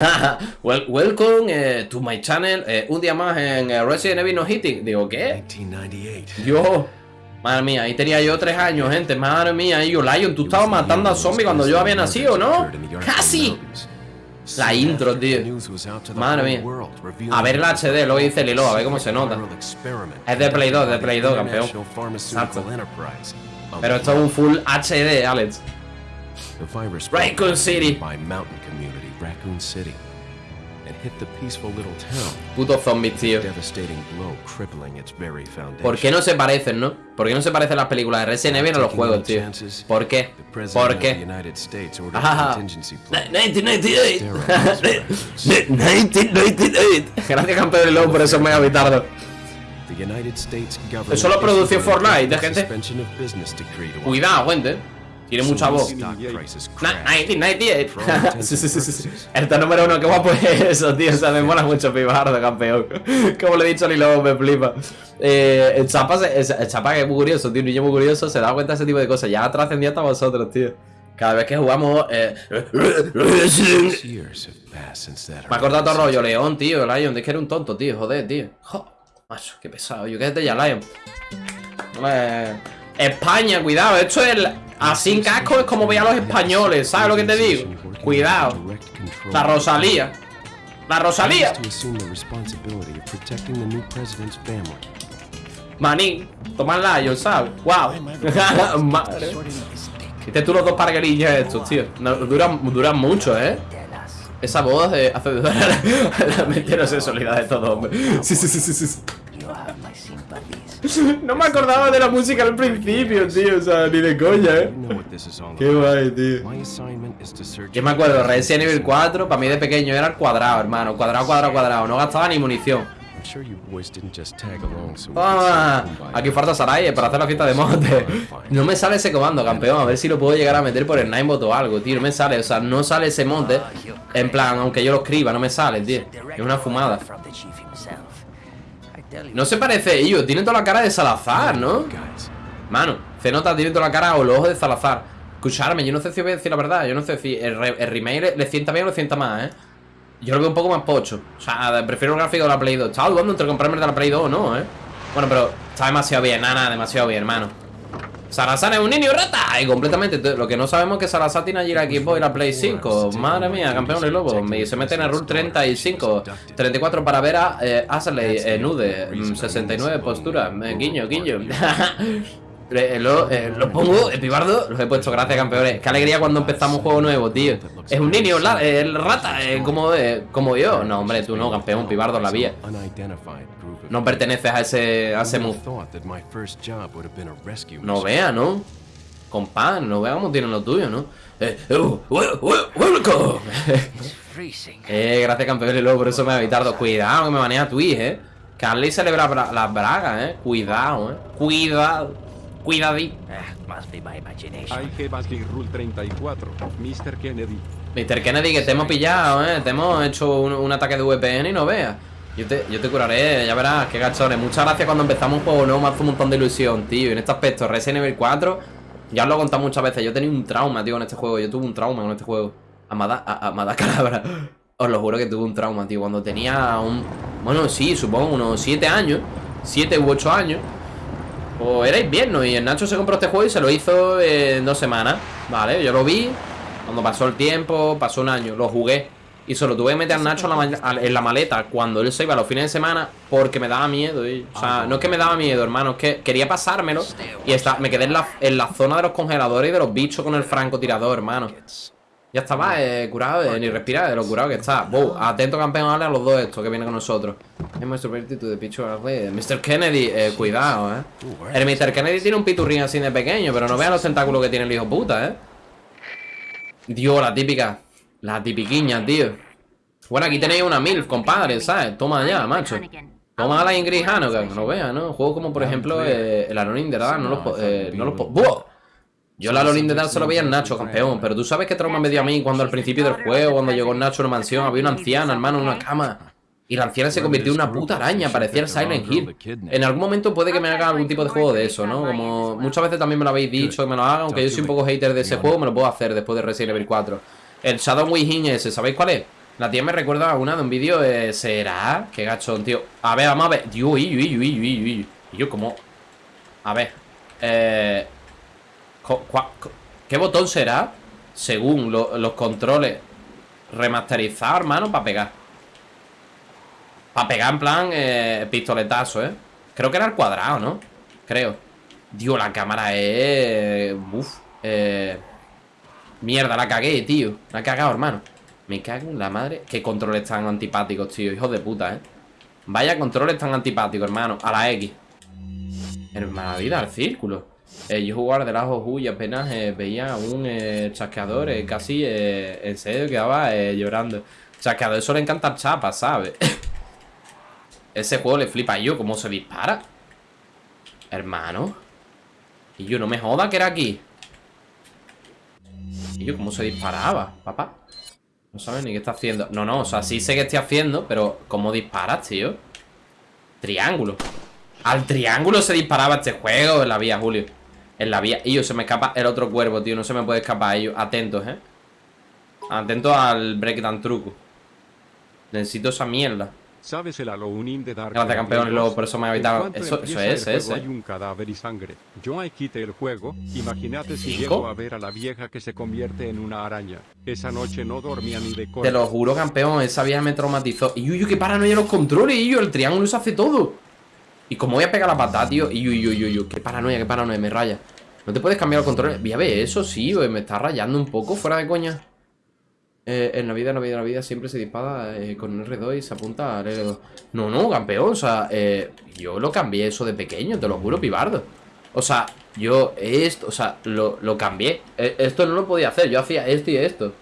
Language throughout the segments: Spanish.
well, welcome eh, to my channel. Eh, un día más en eh, Resident Evil No Hitting. Digo, ¿qué? 1998. Dios. Madre mía, ahí tenía yo tres años, gente. Madre mía, y yo, Lion, tú estabas matando a zombies cuando yo había nacido, ¿no? ¡Casi! La intro, tío. Madre mía. A ver el HD, lo dice Lilo, a ver cómo se nota. Es de Play 2, de Play 2, campeón. Exacto. Pero esto es un full HD, Alex. Raccoon City. Raccoon City. And hit the peaceful little town. Putos zombies, tío. Devastating blow crippling its very foundation. ¿Por qué no se parecen, no? ¿Por qué no se parecen las películas de Resident Evil a los juegos, tío? ¿Por qué? ¿Por qué? Ah. a contingency plan. 1998 1998 Gracias campeón de lobo por United States government Eso lo produció Fortnite, gente. Cuidado, gente Tiene mucha voz. Stock prices Na- crashed. 1998 Sí, sí, sí, sí, sí. El número uno, qué guapo es eso, tío O sea, me mola mucho Pibardo, campeón. Como le he dicho a Lilo, me flipa. Eh, el chapa, se- el, el chapa que es muy curioso, tío Un niño muy curioso se da cuenta de ese tipo de cosas. Ya trascendió hasta vosotros, tío. Cada vez que jugamos eh, Me ha cortado todo rollo, León, tío, Lion, es que eres un tonto, tío, joder, tío. Jo, macho, qué pesado, yo quédate ya, Lion. Hombre, España, cuidado, esto es el- así en casco es como veía a los españoles, ¿sabes lo que te digo? Cuidado, la Rosalía. La Rosalía. Manín, toma Lion, ¿sabes? Wow. Madre. Viste tú los dos parguerillas estos, tío. No, duran, duran mucho, ¿eh? Esa voz eh, hace dudar la, mente de sexualidad de todo hombre. Sí, sí, sí, sí, sí. No me acordaba de la música al principio, tío. O sea, ni de coña, ¿eh? Qué guay, tío. Yo me acuerdo, Resident Evil 4, para mí de pequeño era el cuadrado, hermano. Cuadrado, cuadrado, cuadrado. No gastaba ni munición. I'm sure you boys didn't just tag along so we Toma. could see who Aquí falta Sarai para hacer la fiesta de monte. No me sale ese comando, campeón. A ver si lo puedo llegar a meter por el Ninebot o algo, tío. No me sale, o sea, no sale ese monte. En plan, aunque yo lo escriba, no me sale, tío. Es una fumada. No se parece ellos, tienen toda la cara de Salazar, ¿no? Guys, Mano, se nota, tiene toda la cara o los ojos de Salazar. Escucharme, yo no sé si voy a decir la verdad. Yo no sé si el, re- el remake le, le sienta bien o le sienta más, ¿eh? Yo lo veo un poco más pocho. O sea, prefiero el gráfico de la Play 2. Estaba dudando entre comprarme el de la Play 2 o no, ¿eh? Bueno, pero está demasiado bien, nada, nada, demasiado bien, hermano. Salazar es un niño rata. Y completamente. Lo que no sabemos es que Salazar tiene allí la Xbox y la Play 5 Madre mía, campeón de lobo Me- Se mete en el rule 35 34 para ver a eh, Ashley eh, Nude. Mm, 69 postura. Eh, Guiño, guiño Eh, lo, eh, lo pongo, el pibardo, los he puesto, gracias campeones. Qué alegría cuando empezamos un juego nuevo, tío. Es un niño, la, eh, el rata, eh, como, eh, como yo. No, hombre, tú no, campeón, pibardo, la vía. No perteneces a ese, a ese move. a No vea, ¿no? Compa, no vea cómo tienen lo tuyo, ¿no? Eh, wel- welcome. eh, gracias campeón y luego por eso me ha evitado. Cuidado, que me maneja Twitch, eh. Carly se le ve la bra- las bragas, eh. Cuidado, eh. Cuidado. Cuidadí. Hay que Basgate Rule 34, Mr. Kennedy. Mr. Kennedy, que te hemos pillado, eh. Te hemos hecho un, un ataque de VPN y no veas. Yo te, yo te curaré, ya verás, qué gachones. Muchas gracias cuando empezamos un juego nuevo, me hace un montón de ilusión, tío. Y en este aspecto, Resident Evil 4, ya os lo he contado muchas veces. Yo tenía un trauma, tío, con este juego. Yo tuve un trauma con este juego. Amada, a- Amada Calabra. Os lo juro que tuve un trauma, tío. Cuando tenía un. Bueno, sí, supongo unos 7 años. 7 u 8 años. O era invierno y el Nacho se compró este juego y se lo hizo en dos semanas. Vale, yo lo vi. Cuando pasó el tiempo, pasó un año, lo jugué. Y solo tuve que meter a Nacho en la, ma- en la maleta cuando él se iba los fines de semana porque me daba miedo. y- o sea, no es que me daba miedo, hermano, es que quería pasármelo. Y está, me quedé en la, en la zona de los congeladores y de los bichos con el francotirador, hermano. Ya estaba eh, curado, eh, ni respirar de lo curado que está. Wow, atento campeón, dale a los dos estos que vienen con nosotros. Es nuestro vertitud de picho Mr. Kennedy, eh, cuidado, eh. El Mr. Kennedy tiene un piturrín así de pequeño, pero no vean los tentáculos que tiene el hijo puta, eh. Dios, la típica. La tipiquiña, tío. Bueno, aquí tenéis una MILF, compadre, ¿sabes? Toma ya, macho. Toma a la Ingrid Hanogan, no veas, ¿no? Juegos como, por ejemplo, eh, el Anonin de Dark, no los... Eh, no los ¡Buah! Yo el Anonin de Dark se lo veía en Nacho, campeón. Pero tú sabes qué trauma me dio a mí cuando al principio del juego, cuando llegó Nacho a una mansión, había una anciana, hermano, en una cama. Y la anciana se convirtió en una puta araña, parecía el Silent Hill. En algún momento puede que me haga algún tipo de juego de eso, ¿no? Como muchas veces también me lo habéis dicho que me lo haga, aunque yo soy un poco hater de ese juego, me lo puedo hacer después de Resident Evil 4. El Shadow Within ese, ¿sabéis cuál es? La tía me recuerda a una de un vídeo de... ¿Será? Qué gachón, tío A ver, vamos a ver Dios, y yo, y yo, y yo, como... A ver Eh... ¿Qué botón será? Según los controles. Remasterizar, hermano, para pegar. Para pegar en plan eh, Pistoletazo, ¿eh? Creo que era el cuadrado, ¿no? Creo. Dios, la cámara es... Uf Eh... Mierda, la cagué, tío. La he cagado, hermano. Me cago en la madre. Qué controles tan antipáticos, tío Hijos de puta, ¿eh? Vaya controles tan antipáticos, hermano. A la X. Hermana vida, al círculo eh, Yo jugar de las y apenas eh, veía un eh, chasqueador eh, casi en serio quedaba llorando. Chasqueador eso le encanta chapa, ¿sabes? Ese juego le flipa yo, cómo se dispara. Hermano. Y yo no me joda que era aquí. Y yo, ¿cómo se disparaba, papá? No sabes ni qué está haciendo No, no, o sea, sí sé qué estoy haciendo Pero, ¿cómo disparas, tío? Triángulo Al triángulo se disparaba este juego En la vía, Julio En la vía Y yo, se me escapa el otro cuervo, tío No se me puede escapar ellos Atentos, ¿eh? Atentos al breakdown truco Necesito esa mierda ¿Sabes el Halloween de Dark Gracias, campeón, luego por eso me ha evitado. Eso, eso es, ese. Hay un cadáver y sangre. Yo ahí quité el juego. Imagínate si llego a ver a la vieja que se convierte en una araña. Esa noche no dormía ni de Te lo juro, campeón, esa vieja me traumatizó. Y uy, qué paranoia los controles, y yo, el triángulo se hace todo. Y como voy a pegar la patada, tío, y uy, uy, uy, uy, qué paranoia, qué paranoia, me raya. No te puedes cambiar los controles. Voy a ver eso, sí, me está rayando un poco, fuera de coña. Eh, en la vida, en la vida, en la vida siempre se dispara eh, con R2 y se apunta al R2. No, no, campeón, o sea, eh, yo lo cambié eso de pequeño, te lo juro, pibardo. O sea, yo esto, o sea, lo, lo cambié. E, esto no lo podía hacer, yo hacía esto y esto.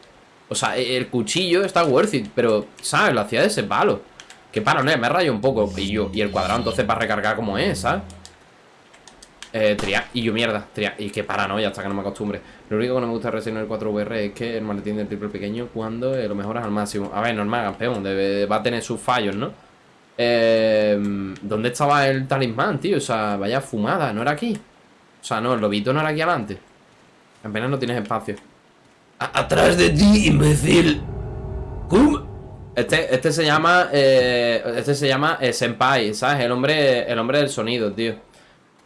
O sea, el cuchillo está worth it, pero, ¿sabes? Lo hacía de ese palo. Que palo, no, me rayo un poco. Y yo, y el cuadrado entonces para recargar como es, ¿sabes? Eh, y yo mierda, tria y qué paranoia hasta que no me acostumbre Lo único que no me gusta de el 4VR es que el maletín del triple pequeño cuando lo mejoras al máximo A ver, normal, campeón, debe, va a tener sus fallos, ¿no? Eh, ¿Dónde estaba el talismán, tío? O sea, vaya fumada, ¿no era aquí? O sea, no, el lobito no era aquí adelante Apenas no tienes espacio ¡Atrás de ti, imbécil! ¿Cómo? Este, este se llama eh, Este se llama eh, Senpai, ¿sabes? El hombre, el hombre del sonido, tío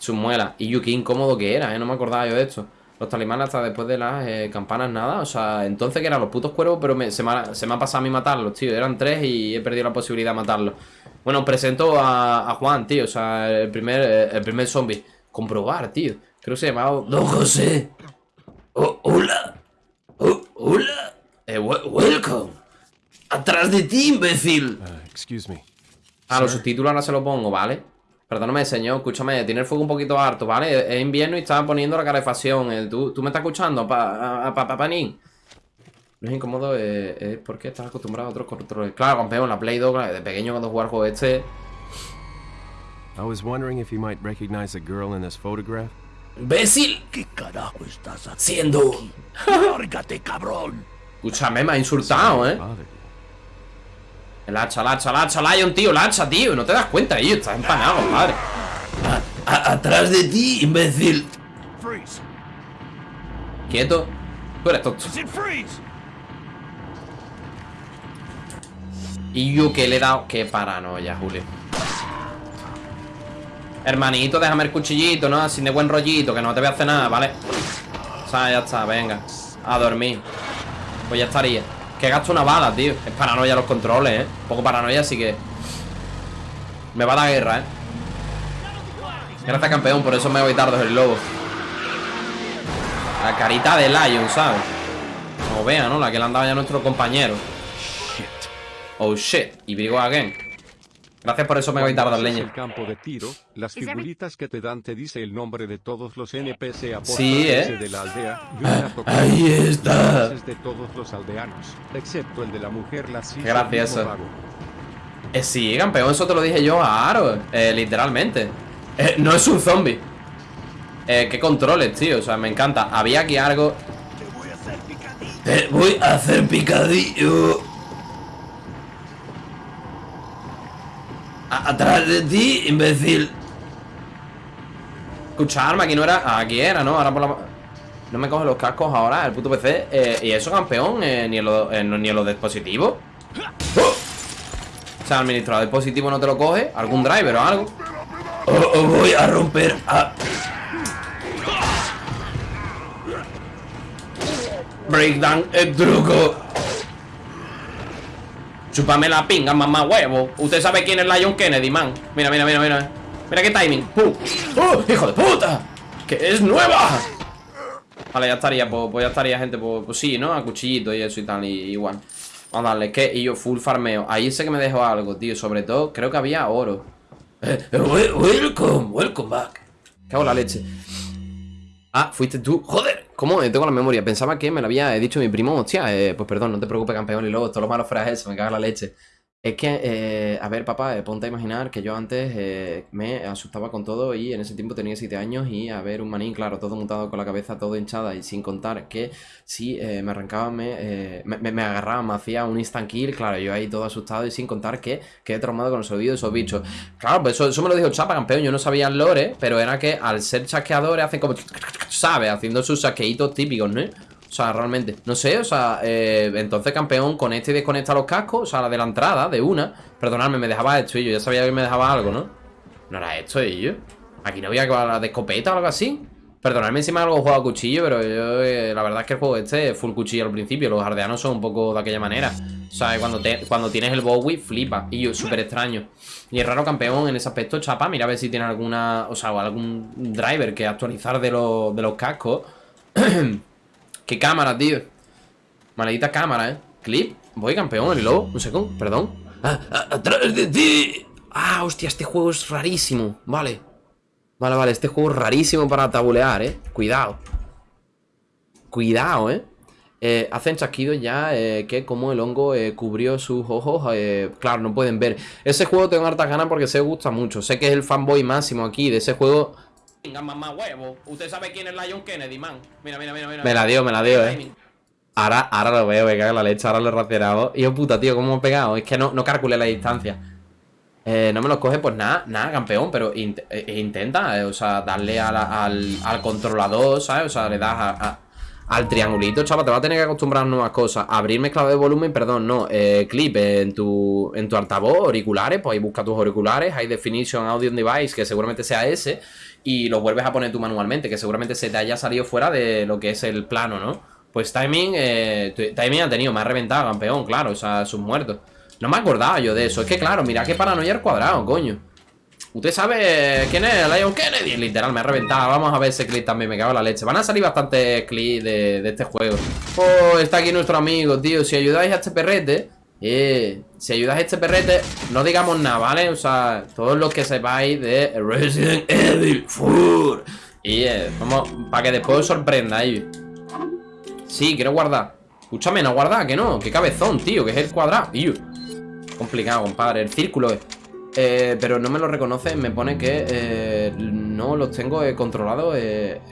sus muelas. Y qué incómodo que era, ¿eh? No me acordaba yo de esto. Los talimanes hasta después de las eh, campanas nada. O sea, entonces que eran los putos cuervos, pero se, me ha, pasado a mí matarlos, tío. Eran tres y he perdido la posibilidad de matarlos. Bueno, presento a, Juan, tío. O sea, el primer, el primer zombie. Comprobar, tío. Creo que se llamaba Don José. Oh, hola. Oh, hola. Welcome. Atrás de ti, imbécil. Uh, excuse me. Ah, los subtítulos ahora se lo pongo, ¿vale? Perdóname, señor, escúchame, tiene el fuego un poquito harto, ¿vale? Es invierno y estaba poniendo la calefacción. Eh, ¿Tú, ¿Tú, me estás escuchando, pa, pa, pa, No es incómodo, eh, es porque estás acostumbrado a otros controles. Claro, campeón, la Play 2, de pequeño cuando jugaba el juego este... I was wondering if you might recognize a girl in this photograph. ¡Bécil! ¿Qué carajo estás haciendo? ¡Lárgate, cabrón! Escúchame, me ha insultado, ¿eh? El hacha, el hacha, el hacha, Lion, tío, el hacha, tío No te das cuenta, tío, estás empanado, madre Atrás de ti, imbécil. Quieto. Tú eres tonto. Y yo que le he dado Qué paranoia, Julio. Hermanito, déjame el cuchillito, ¿no? Sin de buen rollito, que no te voy a hacer nada, ¿vale? O sea, ya está, venga. A dormir. Pues ya estaría que gasto una bala, tío Es paranoia los controles, ¿eh? Un poco paranoia, así que... Me va la guerra, ¿eh? Gracias, campeón Por eso me voy tarde el lobo La carita de Lion, ¿sabes? Como vea, ¿no? La que le andaba ya nuestro compañero Oh, shit Y brigo again Gracias por eso me voy tarde, leña. el campo de tiro, las figuritas que te dan te dice el nombre de todos los NPC a sí, ¿eh? de la aldea. ahí está. de todos los aldeanos, excepto el de la mujer la Gracias. Eh, sí, campeón, eso te lo dije yo a Aro, eh, literalmente. Eh, no es un zombie. Eh, qué controles, tío, o sea, me encanta. Había aquí algo. Te voy a hacer picadillo. Te voy a hacer picadillo. Atrás de ti, imbécil. Escucharme, aquí no era. Aquí era, ¿no? Ahora por la. No me coge los cascos ahora, el puto PC. Eh, y eso, campeón, eh, ni, en los, ni en los dispositivos. ¡Oh! O sea, administrador positivo no te lo coge Algún driver o algo voy a romper a... Breakdown el truco Chúpame la pinga, mamá huevo Usted sabe quién es Lion Kennedy, man Mira, mira, mira, mira Mira qué timing ¡Pum! ¡Oh, hijo de puta! ¡Que es nueva! Vale, ya estaría, pues, pues ya estaría, gente Pues, pues sí, ¿no? A cuchillito y eso y tal y, Igual Vamos a darle, que y yo full farmeo Ahí sé que me dejó algo, tío Sobre todo, creo que había oro Eh, wel- welcome, welcome back. Cago en la leche Ah, fuiste tú Joder, ¿cómo? Eh, Tengo la memoria Pensaba que me lo había dicho mi primo Hostia, eh, pues perdón, no te preocupes, campeón Y luego, todo lo malo fuera eso, me caga la leche Es que, eh, a ver, papá, eh, ponte a imaginar Que yo antes eh, me asustaba con todo Y en ese tiempo tenía 7 años Y a ver, un manín, claro, todo mutado con la cabeza Todo hinchada y sin contar que Si eh, me arrancaban, me, me, me- agarraban Me hacía un instant kill, claro, yo ahí todo asustado Y sin contar que quedé traumado con los oídos de esos bichos Claro, pues eso, eso me lo dijo Chapa, campeón Yo no sabía el lore, pero era que al ser chasqueadores Hacen como, ¿sabes? Haciendo sus saqueitos típicos, ¿no? O sea, realmente, no sé, o sea, eh, entonces campeón conecta y desconecta los cascos, o sea, la de la entrada, de una. Perdonadme, me dejaba esto y yo ya sabía que me dejaba algo, ¿no? No era esto y yo. Aquí no había que hablar de escopeta o algo así. Perdonadme si me algo jugado a cuchillo, pero yo, eh, la verdad es que el juego este es full cuchillo al principio. Los ardeanos son un poco de aquella manera. O sea, cuando, te, cuando tienes el Bowie, flipa. Y yo, súper extraño. Y es raro campeón en ese aspecto, chapa. Mira a ver si tiene alguna, o sea, algún driver que actualizar de, los de los cascos. Qué cámara, tío. Maldita cámara, ¿eh? Clip. Voy campeón, el lobo. Un segundo, perdón. Ah, ah, atrás de ti. Ah, hostia, este juego es rarísimo. Vale. Vale, vale, este juego es rarísimo para tabulear, ¿eh? Cuidado. Cuidado, ¿eh? Eh, hacen chasquidos ya eh, que como el hongo eh, cubrió sus ojos, claro, no pueden ver. Ese juego tengo hartas ganas porque se gusta mucho. Sé que es el fanboy máximo aquí de ese juego. Venga, mamá huevo. Usted sabe quién es Lion Kennedy, man. Mira, mira, mira, mira. Me la dio, me la dio, eh. Ahora, ahora lo veo, me cago en la leche, ahora lo he racionado. Y yo, puta, tío, ¿cómo me he pegado? Es que no, no calculé la distancia. Eh, no me los coge, pues nada, nada, campeón, pero int- eh, intenta, eh, o sea, darle a la- al, al controlador, ¿sabes? O sea, le das a- a- al triangulito, chaval, te va a tener que acostumbrar a nuevas cosas. Abrir mezclado de volumen, perdón, no, eh, clip en tu, en tu altavoz, auriculares, pues ahí busca tus auriculares, High Definition Audio Device, que seguramente sea ese, y lo vuelves a poner tú manualmente, que seguramente se te haya salido fuera de lo que es el plano, ¿no? Pues timing, eh, timing ha tenido, me ha reventado, campeón, claro, o sea, sus muertos. No me acordaba yo de eso. Es que claro, mira qué paranoia al cuadrado, coño. Usted sabe quién es Lion Kennedy. Literal, me ha reventado. Vamos a ver ese clip también, me cago en la leche. Van a salir bastantes clips de, de este juego. Oh, está aquí nuestro amigo, tío. Si ayudáis a este perrete, eh, si ayudáis a este perrete, no digamos nada, ¿vale? O sea, todos los que sepáis de Resident Evil 4. Y eh, vamos, para que después os sorprendáis. Sí, quiero guardar. Escúchame, no guardar, que no. Qué cabezón, tío, que es el cuadrado. Tío. Complicado, compadre. El círculo es. Eh, pero no me lo reconoce, me pone que eh, no los tengo controlados,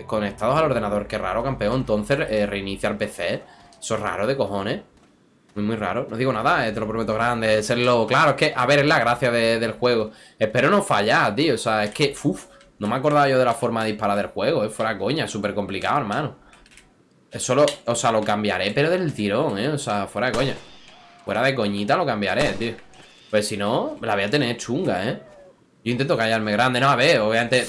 conectados al ordenador. Qué raro, campeón. Entonces, reinicia el PC. Eso es raro de cojones. Muy, raro. No digo nada, eh, te lo prometo grande. Serlo. Claro, es que, a ver, es la gracia de- del juego. Espero no fallar, tío. O sea, es que, uff, no me acordaba yo de la forma de disparar del juego. Es fuera coña, súper complicado, hermano. Eso lo, o sea, lo cambiaré, pero del tirón, ¿eh? O sea, fuera de coña. Fuera de coñita lo cambiaré, tío. Pues si no, la voy a tener chunga, ¿eh? Yo intento callarme grande, no, a ver, obviamente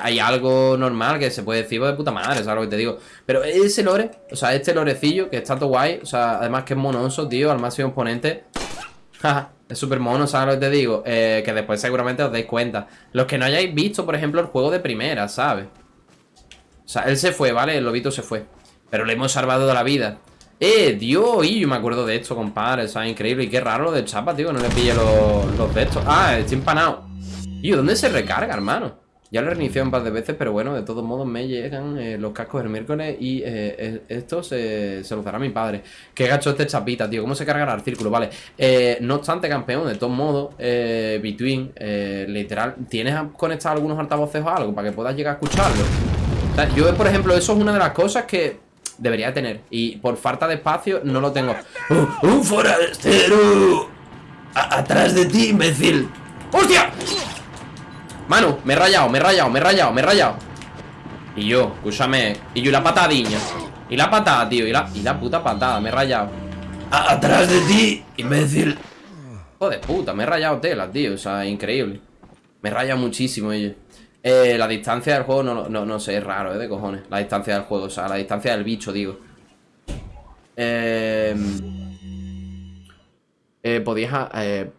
hay algo normal que se puede decir pues, de puta madre, ¿sabes lo que te digo? Pero ese lore, o sea, este lorecillo que está todo guay, o sea, además que es monoso, tío, al máximo exponente. Es súper mono, ¿sabes lo que te digo? Eh, que después seguramente os dais cuenta. Los que no hayáis visto, por ejemplo, el juego de primera, ¿sabes? O sea, él se fue, ¿vale? El lobito se fue. Pero le hemos salvado de la vida. ¡Eh, Dios! Y yo me acuerdo de esto, compadre. O sea, increíble. Y qué raro lo de chapa, tío. No le pille los, los de estos. Ah, estoy empanado. Yo, ¿dónde se recarga, hermano? Ya lo he reiniciado un par de veces, pero bueno, de todos modos me llegan eh, los cascos el miércoles y eh, eh, esto se, se los dará mi padre. Qué gacho este chapita, tío. ¿Cómo se cargará el círculo? Vale. Eh, no obstante, campeón, de todos modos, Between, literal, ¿tienes conectado algunos altavoces o algo para que puedas llegar a escucharlo? Yo, por ejemplo, eso es una de las cosas que debería tener. Y por falta de espacio no lo tengo. ¡Un, un forastero! A- atrás de ti, imbécil. ¡Hostia! Manu, me he rayado, me he rayado, me he rayado, me he rayado. Y yo, escúchame. Y yo la patadiña. Y la patada, tío. Y la, y la puta patada, me he rayado. A- atrás de ti, imbécil. Joder, puta, me he rayado tela, tío. O sea, increíble. Me he rayado muchísimo, ello. Eh, la distancia del juego, no, no, no sé, es raro, eh, de cojones. La distancia del juego, o sea, la distancia del bicho, digo. Eh, eh, podías, a- eh,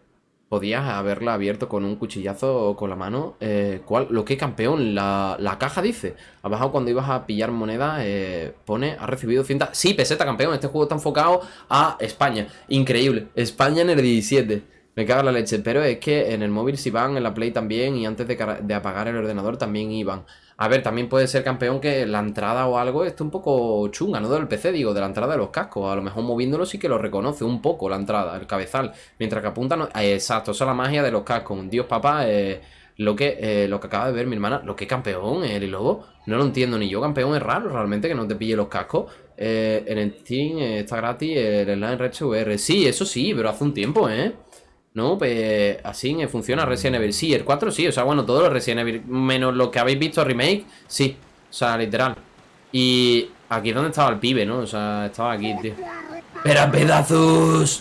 podías haberla abierto con un cuchillazo o con la mano. Eh, ¿cuál? Lo que campeón, la, la caja dice. Abajo cuando ibas a pillar moneda, eh, pone, ha recibido cinta. Sí, peseta campeón, este juego está enfocado a España. Increíble. España en el 17. Me caga la leche, pero es que en el móvil sí van, en la Play también, y antes de, de apagar el ordenador también iban. A ver, también puede ser campeón que la entrada o algo esté un poco chunga, no del PC, digo, de la entrada de los cascos. A lo mejor moviéndolo sí que lo reconoce un poco la entrada, el cabezal. Mientras que apunta, no- eh, exacto, esa es la magia de los cascos. Dios papá, eh, lo que eh, lo que acaba de ver mi hermana, lo que campeón, el lobo, no lo entiendo ni yo, campeón es raro realmente que no te pille los cascos. Eh, en Steam eh, está gratis el Online Red VR. Sí, eso sí, pero hace un tiempo, ¿eh? No, pues así funciona Resident Evil. Sí, el 4 sí, o sea, bueno, todos los Resident Evil, menos lo que habéis visto remake, sí, o sea, literal. Y aquí es donde estaba el pibe, ¿no? O sea, estaba aquí, tío. Espera, pedazos.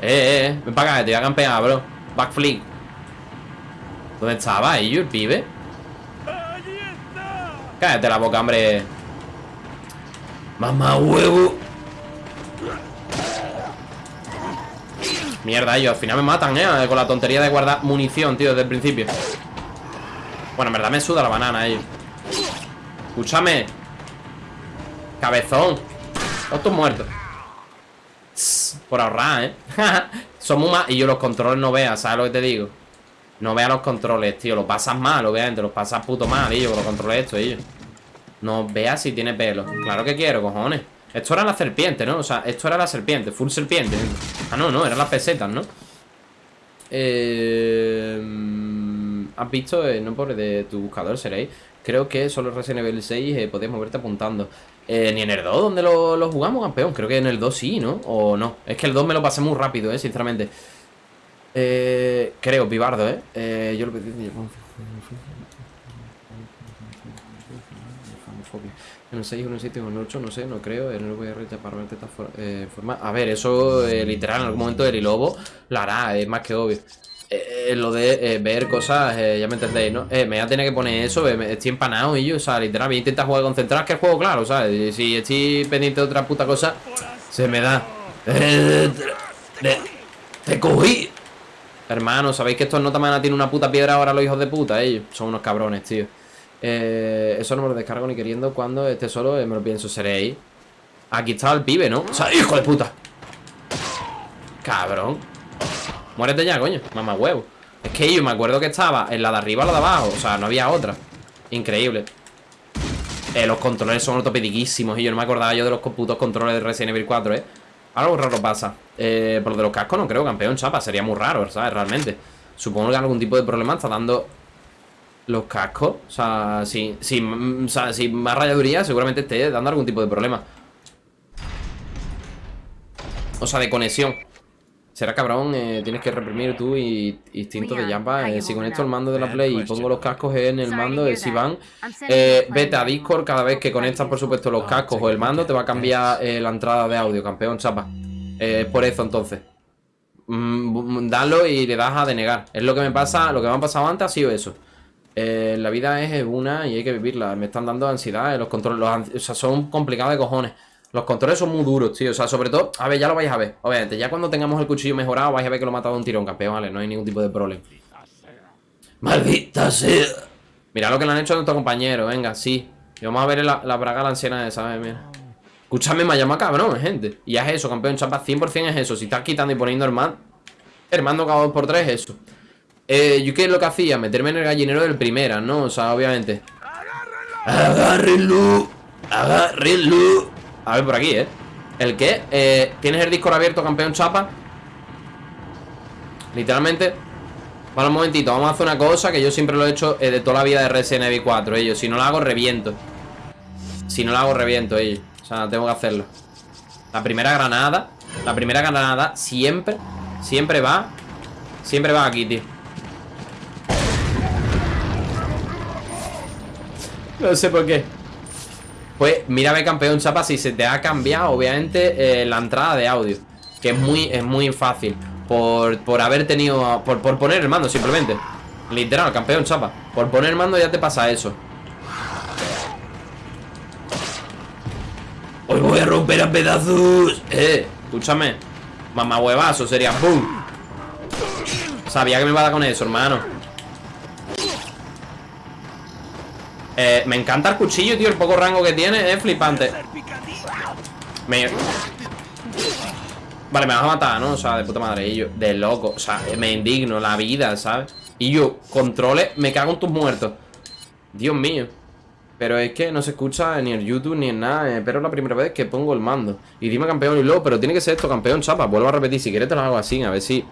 Eh, eh, eh, ven para te voy a campear, bro. Backflip. ¿Dónde estaba ellos, el pibe? Cállate la boca, hombre. Mamá huevo. Mierda, ellos al final me matan, ¿eh? Con la tontería de guardar munición, tío, desde el principio. Bueno, en verdad me suda la banana, ellos. Escúchame. Cabezón. Todos tus muertos. Por ahorrar, ¿eh? Somos más... Y yo los controles no veas, ¿sabes lo que te digo? No veas los controles, tío. Los pasas mal, obviamente. Los pasas puto mal, ellos, con los controles estos, ellos. No veas si tiene pelo. Claro que quiero, cojones. Esto era la serpiente, ¿no? O sea, esto era la serpiente, full serpiente. Ah, no, no, eran las pesetas, ¿no? Eh, ¿Has visto? Eh, no pobre de tu buscador, seréis. Creo que solo Resident Evil 6 eh, podías moverte apuntando. Eh, ni en el 2, donde lo, lo jugamos, campeón. Creo que en el 2 sí, ¿no? O no. Es que el 2 me lo pasé muy rápido, ¿eh? Sinceramente. Eh, creo, Pibardo, ¿eh? eh yo lo pedí. En el 6, en el 7 o en el 8, no sé, no creo. En el VR verte esta for- eh, forma. A ver, eso eh, literal, en algún momento el lobo lo hará, es más que obvio. Eh, eh, lo de eh, ver cosas, ya me entendéis, ¿no? Me voy a tener que poner eso, me- estoy empanado y yo, o sea, literal, voy a intentar jugar concentrado, que el juego, claro, ¿sabes? Si estoy pendiente de otra puta cosa, se me da. Te, te cogí. Hermano, ¿sabéis que estos notamana tienen una puta piedra ahora los hijos de puta? Ellos son unos cabrones, tío. Eh, eso no me lo descargo ni queriendo. Cuando esté solo, eh, me lo pienso, seréis. Aquí estaba el pibe, ¿no? O sea, hijo de puta. Cabrón. Muérete ya, coño. Mamá huevo. Es que yo me acuerdo que estaba en la de arriba o la de abajo. O sea, no había otra. Increíble. Eh, los controles son ortopediquísimos y yo no me acordaba yo de los putos controles de Resident Evil 4, ¿eh? Algo raro pasa. Eh, por lo de los cascos no creo, campeón, chapa. Sería muy raro, ¿sabes? Realmente. Supongo que algún tipo de problema está dando los cascos. O sea, si, si, mm, o sea, si más rayaduría, seguramente esté dando algún tipo de problema. O sea, de conexión. Será cabrón, eh, tienes que reprimir tú y instinto de jamba. Eh, si conecto el mando de la Play y pongo los cascos en el mando de Sivan, eh, vete a Discord cada vez que conectas, por supuesto, los cascos o el mando, te va a cambiar eh, la entrada de audio, campeón, chapa. Eh, por eso, entonces. Mm, dalo y le das a denegar. Es lo que me pasa, lo que me ha pasado antes ha sido eso. Eh, la vida es una y hay que vivirla. Me están dando ansiedad. eh, Los controles, los son complicados de cojones. Los controles son muy duros, tío. O sea, sobre todo, a ver, ya lo vais a ver. Obviamente, ya cuando tengamos el cuchillo mejorado, vais a ver que lo he matado de un tirón, campeón, ¿vale? No hay ningún tipo de problema. Maldita sea. Mira lo que le han hecho a nuestro compañero, venga, sí. Y vamos a ver la, la braga la anciana esa, ¿sabes? Mira. Escúchame, me llama cabrón, gente. Y es eso, campeón, chapa, 100% es eso. Si estás quitando y poniendo el man, el mando cada dos por tres es eso. Eh, yo qué es lo que hacía, meterme en el gallinero del primera, ¿no? O sea, obviamente. Agárrenlo. Agárrenlo. A ver por aquí, ¿eh? ¿El qué? Eh, ¿Tienes el Discord abierto, campeón chapa? Literalmente Vale, un momentito, vamos a hacer una cosa Que yo siempre lo he hecho eh, de toda la vida de Resident Evil 4 ellos. Si no lo hago, reviento Si no lo hago, reviento ellos O sea, tengo que hacerlo La primera granada La primera granada siempre Siempre va Siempre va aquí, tío No sé por qué Pues mira, ve campeón chapa, si se te ha cambiado, obviamente, eh, la entrada de audio. Que es muy, es muy fácil por, por haber tenido... Por, por poner el mando simplemente Literal, campeón, chapa Por poner el mando ya te pasa eso Hoy voy a romper a pedazos. Eh, escúchame Mamá huevazo sería ¡Bum! Sabía que me iba a dar con eso, hermano eh, Me encanta el cuchillo, tío El poco rango que tiene es flipante. Vale, me vas a matar, ¿no? O sea, de puta madre Y de loco O sea, me indigno la vida, ¿sabes? Y yo, controle, me cago en tus muertos Dios mío pero es que no se escucha ni en YouTube ni en nada eh, Pero es la primera vez que pongo el mando Y dime campeón y luego, pero tiene que ser esto campeón, chapa Vuelvo a repetir, si quieres te lo hago así A ver si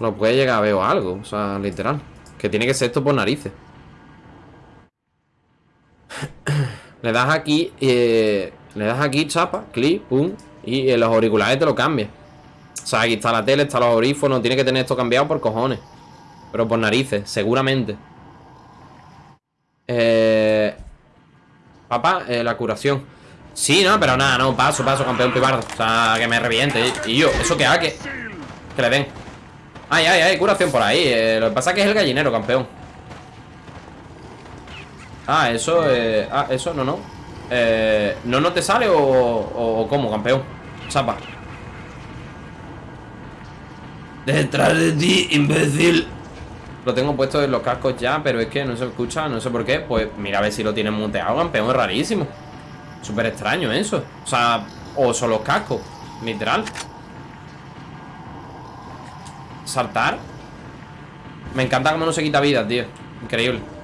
lo puede llegar a ver o algo O sea, literal Que tiene que ser esto por narices Le das aquí eh, Le das aquí, chapa, clic, pum Y en los auriculares te lo cambia O sea, aquí está la tele, está los audífonos Tiene que tener esto cambiado por cojones. Pero por narices, seguramente. Eh... Papá, eh, la curación. Sí, no, pero nada, no, paso, paso, campeón pibardo. O sea, que me reviente. Y yo, ¿eso qué haga? Que, que le den. Ay, ay, ay, curación por ahí eh, Lo que pasa es que es el gallinero, campeón Ah, eso, eh, ah, eso, no, no eh, ¿No no te sale o, cómo, campeón? Chapa Detrás de ti, imbécil. Lo tengo puesto en los cascos ya, pero es que no se escucha, no sé por qué. Pues mira a ver si lo tienen muteado, campeón, es rarísimo. Súper extraño eso. O sea, o son los cascos, literal. Saltar. Me encanta cómo no se quita vida, tío. Increíble.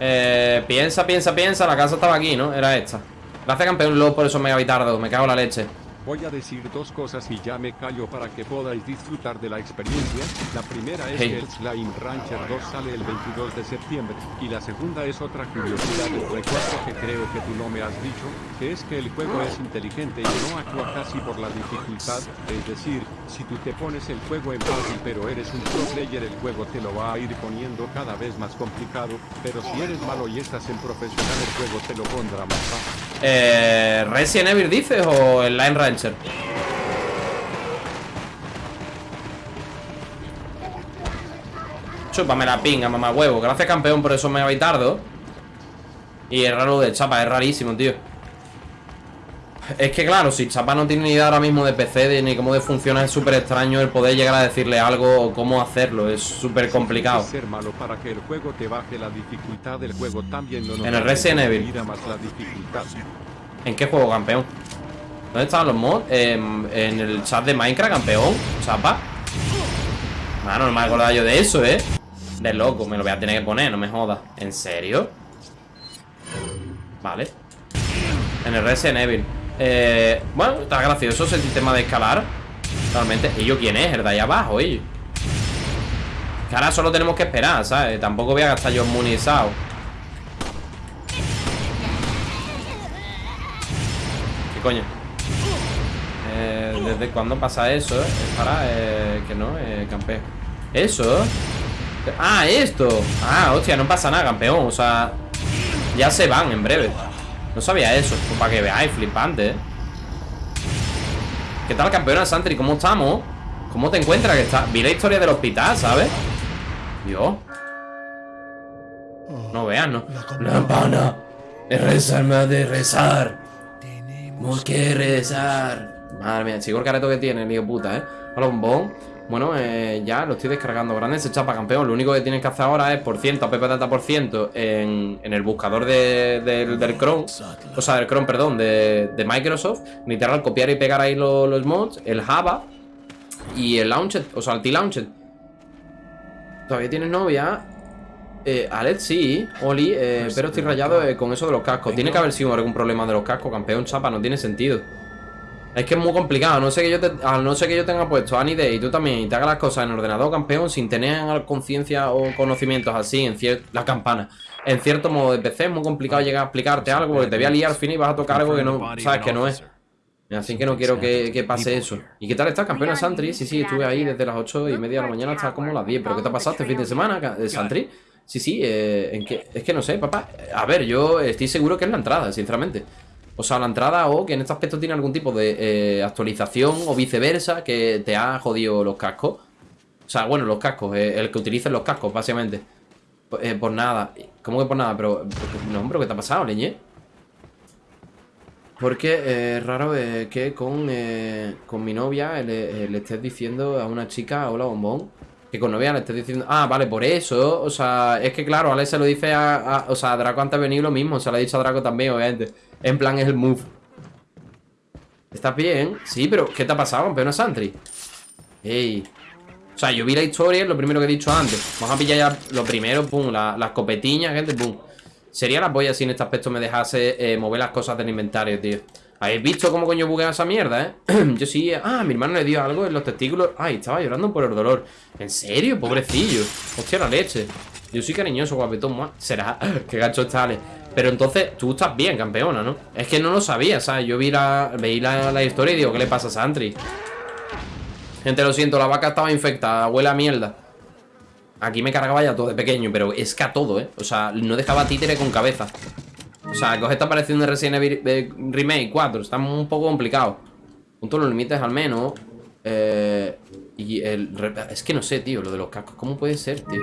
Eh, piensa, piensa, piensa. La casa estaba aquí, ¿no? Era esta. Gracias, campeón Lobo, por esos megavitardos. Me cago en la leche. Voy a decir dos cosas y ya me callo para que podáis disfrutar de la experiencia. La primera es Hey. que el Slime Rancher 2 sale el 22 de septiembre. Y la segunda es otra curiosidad del recuerdo que creo que tú no me has dicho, que es que el juego es inteligente y no actúa casi por la dificultad. Es decir, si tú te pones el juego en fácil pero eres un pro player, el juego te lo va a ir poniendo cada vez más complicado. Pero si eres malo y estás en profesional, el juego te lo pondrá más fácil. Eh, ¿Resident Evil dices o el Line Rancher? Chúpame la pinga, mamá huevo. Gracias campeón por esos megavitardos Y es raro de Chapa, es rarísimo, tío. Es que claro, si Chapa no tiene ni idea ahora mismo de PC de, Ni cómo de funciona, es súper extraño El poder llegar a decirle algo o cómo hacerlo. Es súper complicado. Ser malo para que el juego te baje la dificultad del juego también no En el Resident Evil. Mira más la dificultad. ¿En qué juego, campeón? ¿Dónde estaban los mods? En, en el chat de Minecraft, campeón Chapa Mano, no me acordaba yo de eso, ¿eh? De loco, me lo voy a tener que poner, no me jodas ¿En serio? Vale En el Resident Evil eh, Bueno, está gracioso ese sistema de escalar Realmente, ¿ellos quién es? El de ahí abajo, ellos Que ahora solo tenemos que esperar, ¿sabes? Tampoco voy a gastar yo munizado ¿Qué coño? Eh, ¿Desde cuándo pasa eso? eh? Para, eh, que no, eh, campeón ¿Eso? Ah, esto Ah, hostia, no pasa nada, campeón O sea, ya se van en breve No sabía eso, pues para que veáis, flipante, eh ¿Qué tal, campeona Santri? ¿Cómo estamos? ¿Cómo te encuentras? Que está... Vi la historia del hospital, ¿sabes? Dios No veas, ¿no? La pana. Es rezar, me ha de rezar. Tenemos que rezar. Madre mía, chico el careto que tiene, hijo puta, ¿eh? Hola, bombón. Bueno, eh, ya lo estoy descargando grande, se chapa campeón. Lo único que tienes que hacer ahora es por ciento, app data por ciento en, en el buscador de- del- del Chrome. O sea, del Chrome, perdón, de, de Microsoft. Literal, copiar y pegar ahí lo- los mods, el Java y el Launcher, o sea, el T-Launcher. ¿Todavía tienes novia? Eh, Alex, sí, Oli, eh, pero estoy rayado eh, con eso de los cascos. Tiene que haber sido algún problema de los cascos, campeón chapa, no tiene sentido. Es que es muy complicado, no sé que yo te, a no sé que yo tenga puesto Any Day y tú también y te hagas las cosas en ordenador campeón sin tener conciencia o conocimientos así en la campana. En cierto modo de PC es muy complicado llegar a explicarte algo porque te voy a liar al fin y vas a tocar algo que no sabes que no es. Así que no quiero que, que pase eso. ¿Y qué tal estás, campeona Santri? Sí, sí, estuve ahí desde las 8 y media de la mañana hasta como las 10. ¿Pero qué te ha pasado este fin de semana, eh, Santri? Sí, sí, eh, ¿en qué? es que no sé, papá. A ver, yo estoy seguro que es la entrada, sinceramente. O sea, la entrada o que en este aspecto tiene algún tipo de eh, actualización o viceversa que te ha jodido los cascos. O sea, bueno, los cascos, eh, el que utilicen los cascos, básicamente. Eh, por nada. ¿Cómo que por nada? Pero, no, hombre, ¿qué te ha pasado, leñe? Porque es raro que con, con mi novia le, estés diciendo a una chica, hola bombón, que con novia le estés diciendo... Ah, vale, por eso. O sea, es que claro, Alex se lo dice a... o sea, a Draco antes de venir lo mismo. Se lo ha dicho a Draco también, obviamente. En plan, es el move. ¿Estás bien? Sí, pero ¿qué te ha pasado, campeona Santry? Ey. O sea, yo vi la historia, lo primero que he dicho antes. Vamos a pillar ya lo primero, pum, las la escopetiñas, gente, pum. Sería la polla si en este aspecto me dejase eh, mover las cosas del inventario, tío. ¿Habéis visto cómo coño buguea esa mierda, eh? Yo sí... Ah, mi hermano le dio algo en los testículos Ay, estaba llorando por el dolor ¿En serio? Pobrecillo Hostia, la leche Yo soy cariñoso, guapetón Será Qué gacho está, Pero entonces, tú estás bien, campeona, ¿no? Es que no lo sabía, ¿sabes? Yo vi la, veí la, historia y digo ¿Qué le pasa a Santry? Gente, lo siento La vaca estaba infectada Huele a mierda Aquí me cargaba ya todo de pequeño Pero es que a todo, ¿eh? O sea, no dejaba títere con cabeza o sea, coge esta aparición de Resident Evil eh, Remake 4 Está un poco complicado Punto los límites al menos eh, Y el... Es que no sé, tío, lo de los cascos ¿Cómo puede ser, tío?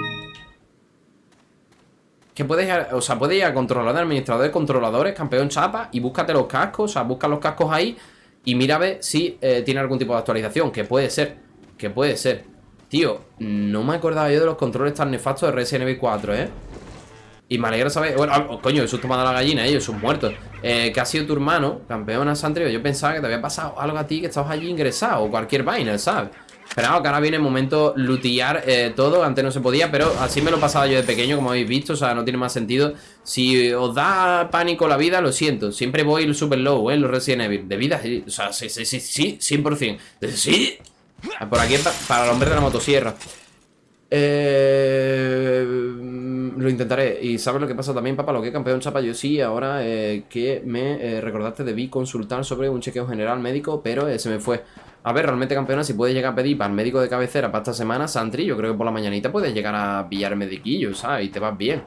Que puedes, o sea, puedes ir a controlador, administrador controladores, campeón chapa y búscate los cascos, o sea, busca los cascos ahí y mira a ver si eh, tiene algún tipo de actualización, que puede ser, que puede ser. Tío, no me acordaba yo de los controles tan nefastos de Resident Evil 4, ¿eh? Y me alegra saber... Bueno, oh, coño, eso tomado la gallina, ellos son muertos. Eh, que ha sido tu hermano, campeona Santrio. Yo pensaba que te había pasado algo a ti, que estabas allí ingresado, o cualquier vaina, ¿sabes? Pero que ahora viene el momento lutear eh, todo, antes no se podía, pero así me lo pasaba yo de pequeño, como habéis visto, o sea, no tiene más sentido. Si os da pánico la vida, lo siento, siempre voy super low, ¿eh? Los Resident Evil, de vida, o sea, sí, sí, sí, sí, 100%. Sí, por aquí para el hombre de la motosierra. Eh, lo intentaré. Y sabes lo que pasa también, papá, lo que campeón chapa yo sí. Ahora eh, que me eh, recordaste, debí consultar sobre un chequeo general médico, pero se me fue. A ver, realmente, campeona, si puedes llegar a pedir para el médico de cabecera para esta semana, Santri, yo creo que por la mañanita puedes llegar a pillar mediquillo, ¿sabes? Y te vas bien.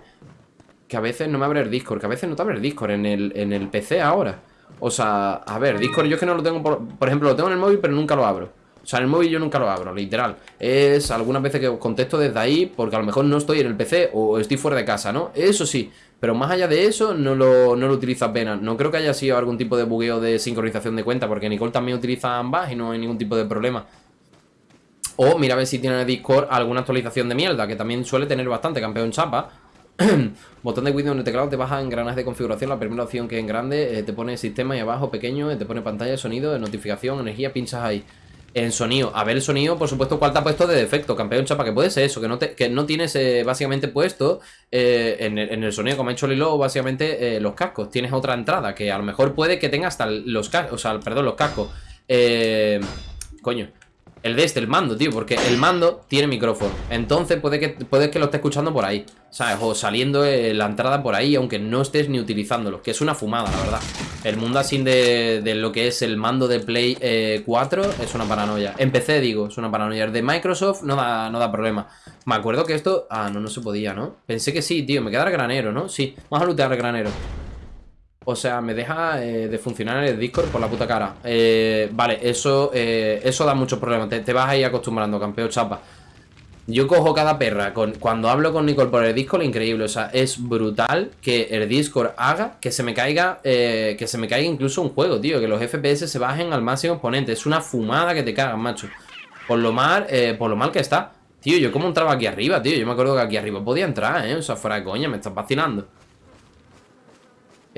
Que a veces no me abre el Discord, que a veces no te abre el Discord en el, en el PC ahora. O sea, a ver, Discord yo es que no lo tengo, por, por ejemplo, lo tengo en el móvil, pero nunca lo abro. O sea, en el móvil yo nunca lo abro, literal. Es algunas veces que contesto desde ahí porque a lo mejor no estoy en el PC o estoy fuera de casa, ¿no? Eso sí, pero más allá de eso no lo, no lo utilizo apenas. No creo que haya sido algún tipo de bugueo de sincronización de cuenta porque Nicole también utiliza ambas y no hay ningún tipo de problema. O mira a ver si tiene en el Discord alguna actualización de mierda, que también suele tener bastante, campeón chapa. Botón de Windows en el teclado te baja engranajes de configuración. La primera opción que en grande eh, te pone sistema y abajo pequeño, eh, te pone pantalla, sonido, notificación, energía, pinchas ahí en sonido. A ver el sonido, por supuesto, cuál te ha puesto de defecto, campeón chapa, que puede ser eso, que no, te, que no tienes eh, básicamente puesto eh, en, el, sonido, como ha hecho Lilo, básicamente eh, los cascos. Tienes otra entrada, que a lo mejor puede que tenga hasta los cascos, o sea, perdón, los cascos. coño, el de este, el mando, tío, porque el mando tiene micrófono. Entonces puede que, que lo esté escuchando por ahí, ¿sabes? O saliendo la entrada por ahí, aunque no estés ni utilizándolo. Que es una fumada, la verdad. El mundo así de, de lo que es el mando de Play 4 eh, es una paranoia. Empecé, digo, es una paranoia. El de Microsoft no da, no da problema. Me acuerdo que esto... Ah, no, no se podía, ¿no? Pensé que sí, tío. Me queda granero, ¿no? Sí, vamos a lootear el granero. O sea, me deja eh, de funcionar el Discord por la puta cara. Eh, vale, eso eh, eso da muchos problemas. Te, vas a ir acostumbrando, campeón chapa. Yo cojo cada perra. Con, cuando hablo con Nicole por el Discord, increíble. O sea, es brutal que el Discord haga que se me caiga. que se me caiga incluso un juego, tío. Que los FPS se bajen al máximo exponente. Es una fumada que te cagan, macho. Por lo mal, por lo mal que está. Tío, yo como entraba aquí arriba, tío. Yo me acuerdo que aquí arriba podía entrar, ¿eh? O sea, fuera de coña, me estás vacilando.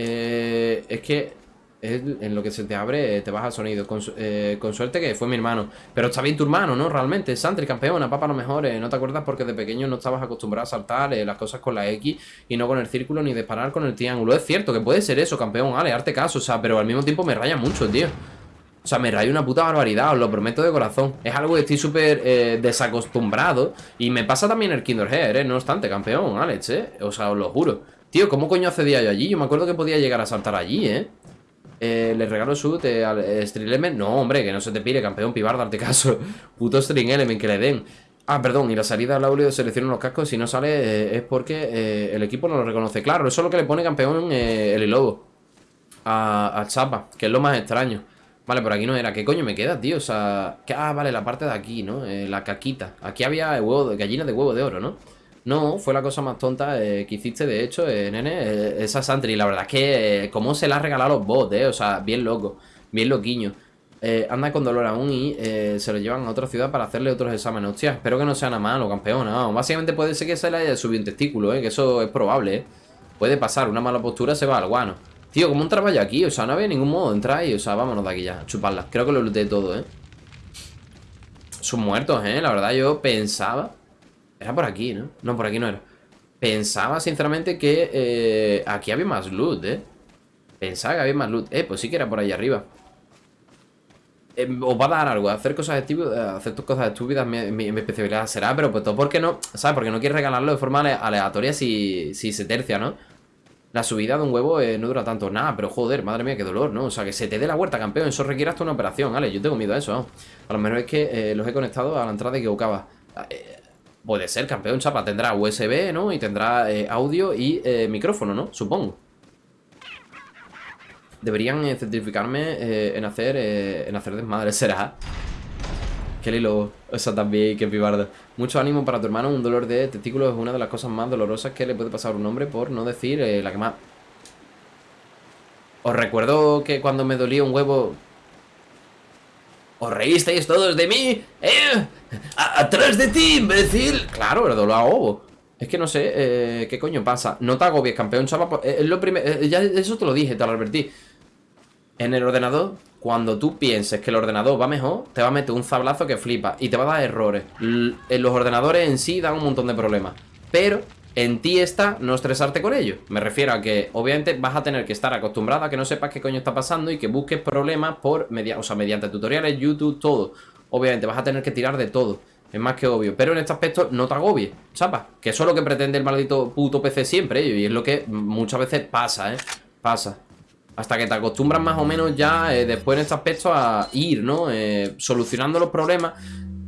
Eh, es que en lo que se te abre eh, te baja el sonido. Eh, con, suerte que fue mi hermano. Pero está bien tu hermano, ¿no? Realmente. Santri, campeona, papá, lo mejor. no te acuerdas porque de pequeño no estabas acostumbrado a saltar las cosas con la X y no con el círculo ni disparar con el triángulo. Es cierto que puede ser eso, campeón. Ale, arte caso. O sea, pero al mismo tiempo me raya mucho, tío. O sea, me raya una puta barbaridad, os lo prometo de corazón. Es algo que estoy súper desacostumbrado. Y me pasa también el Kinder Hair, ¿eh? No obstante, campeón, Alex, ¿eh? O sea, os lo juro. Tío, ¿cómo coño accedía yo allí? Yo me acuerdo que podía llegar a saltar allí, ¿eh? eh le regalo su eh, al eh, String Element. No, hombre, que no se te pire, campeón pibar, darte caso. Puto String Element, que le den. Ah, perdón, y la salida al audio selecciona los cascos. Si no sale es porque el equipo no lo reconoce. Claro, eso es lo que le pone campeón el lobo. a, Chapa, que es lo más extraño. Vale, por aquí no era. ¿Qué coño me queda, tío? O sea... que- ah, vale, la parte de aquí, ¿no? Eh, la caquita. Aquí había huevo de, gallinas de huevo de oro, ¿no? No, fue la cosa más tonta eh, que hiciste, de hecho, eh, nene, eh, esa Santry. La verdad es que, cómo se la ha regalado a los bots, eh. O sea, bien loco, bien loquiño. Anda con dolor aún y se lo llevan a otra ciudad para hacerle otros exámenes. Hostia, espero que no sea nada malo, campeón. No, básicamente puede ser que se le haya subido un testículo, ¿eh? Que eso es probable. Puede pasar, una mala postura se va al guano. Tío, ¿cómo entraba yo aquí? O sea, no había ningún modo de entrar y, o sea, vámonos de aquí ya, chuparla. Creo que lo looté todo, ¿eh? Son muertos, ¿eh? La verdad yo pensaba... Era por aquí, ¿no? No, por aquí no era. Pensaba, sinceramente, que eh, aquí había más loot, ¿eh? Pensaba que había más loot. Eh, pues sí que era por ahí arriba. Eh, os va a dar algo, hacer cosas estúpidas, hacer tus cosas estúpidas, mi, mi- especialidad será, pero pues todo porque no, ¿sabes? Porque no quieres regalarlo de forma ale- aleatoria si, si se tercia, ¿no? La subida de un huevo eh, no dura tanto nada, pero joder, madre mía, qué dolor, ¿no? O sea, que se te dé la huerta, campeón, eso requiere hasta una operación, ¿vale? Yo tengo miedo a eso. A lo mejor es que eh, los he conectado a la entrada equivocada. Eh, puede ser, campeón, chapa, tendrá USB, ¿no? Y tendrá eh, audio y eh, micrófono, ¿no? Supongo. Deberían eh, certificarme en hacer en hacer desmadre, será. Qué lilo, eso también, qué pibardo. Mucho ánimo para tu hermano, un dolor de testículos es una de las cosas más dolorosas que le puede pasar a un hombre, por no decir la que más. Os recuerdo que cuando me dolía un huevo. ¿Os reísteis todos de mí? ¿Eh? ¡Atrás de ti, imbécil! Claro, dolor a ovo. Es que no sé, eh, ¿qué coño pasa? No te agobies, campeón, chaval. eh, Es lo primero. eh, ya eso te lo dije, te lo advertí. En el ordenador, cuando tú pienses que el ordenador va mejor, te va a meter un zablazo que flipa y te va a dar errores. L- los ordenadores en sí dan un montón de problemas. Pero en ti está no estresarte con ello. Me refiero a que obviamente vas a tener que estar acostumbrada a que no sepas qué coño está pasando y que busques problemas por media, o sea, mediante tutoriales, YouTube, todo. Obviamente vas a tener que tirar de todo. Es más que obvio. Pero en este aspecto no te agobies, chapa. Que eso es lo que pretende el maldito puto PC siempre. Y es lo que muchas veces pasa, ¿eh? Pasa. Hasta que te acostumbras más o menos ya eh, después en este aspecto a ir, ¿no? Eh, solucionando los problemas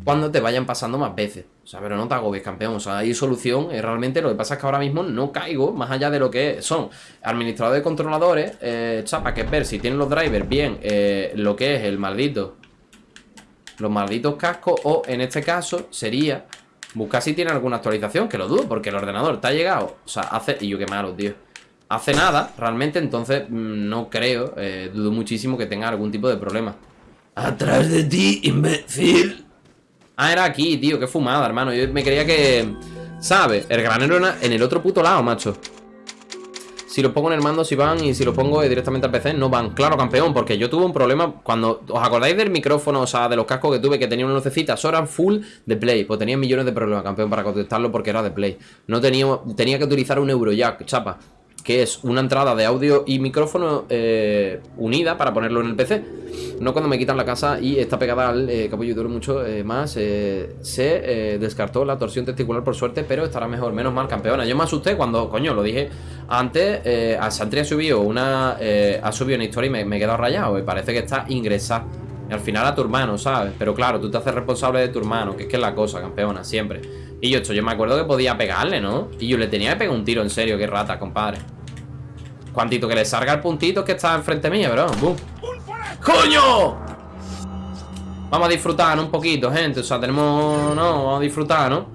cuando te vayan pasando más veces. O sea, pero no te agobies, campeón. O sea, hay solución. eh, realmente lo que pasa es que ahora mismo no caigo más allá de lo que son administradores de controladores. Eh, chapa, que es ver si tienen los drivers bien eh, lo que es el maldito. Los malditos cascos. O en este caso sería buscar si tiene alguna actualización. Que lo dudo, porque el ordenador te ha llegado. O sea, hace. Y yo qué malo, tío hace nada, realmente, entonces mm, no creo, eh, dudo muchísimo que tenga algún tipo de problema. ¡Atrás de ti, imbécil! Ah, era aquí, tío, qué fumada, hermano. Yo me creía que... ¿Sabes? El granero era en el otro puto lado, macho. Si lo pongo en el mando, si van, y si lo pongo directamente al PC, no van. Claro, campeón, porque yo tuve un problema cuando... ¿Os acordáis del micrófono, o sea, de los cascos que tuve que tenía una lucecita? Eso eran full de Play. Pues tenía millones de problemas, campeón, para contestarlo porque era de Play. No tenía... Tenía que utilizar un Eurojack, chapa. Que es una entrada de audio y micrófono eh, unida para ponerlo en el PC. No cuando me quitan la casa y está pegada al eh, capullo duro mucho eh, más. eh, se descartó la torsión testicular por suerte, pero estará mejor. Menos mal, campeona. Yo me asusté cuando, coño, lo dije antes. A Santri ha subido una. ha subido una historia y me, he quedado rayado. Parece que está ingresada. Al final a tu hermano, ¿sabes? Pero claro, tú te haces responsable de tu hermano, que es que es la cosa, campeona, siempre. Y yo, esto, yo me acuerdo que podía pegarle, ¿no? Y yo le tenía que pegar un tiro, en serio, qué rata, compadre. Cuantito que le salga el puntito que está enfrente mía, bro. ¡Bum! ¡Coño! Vamos a disfrutar. Un poquito, gente. O sea, tenemos. No, vamos a disfrutar, ¿no?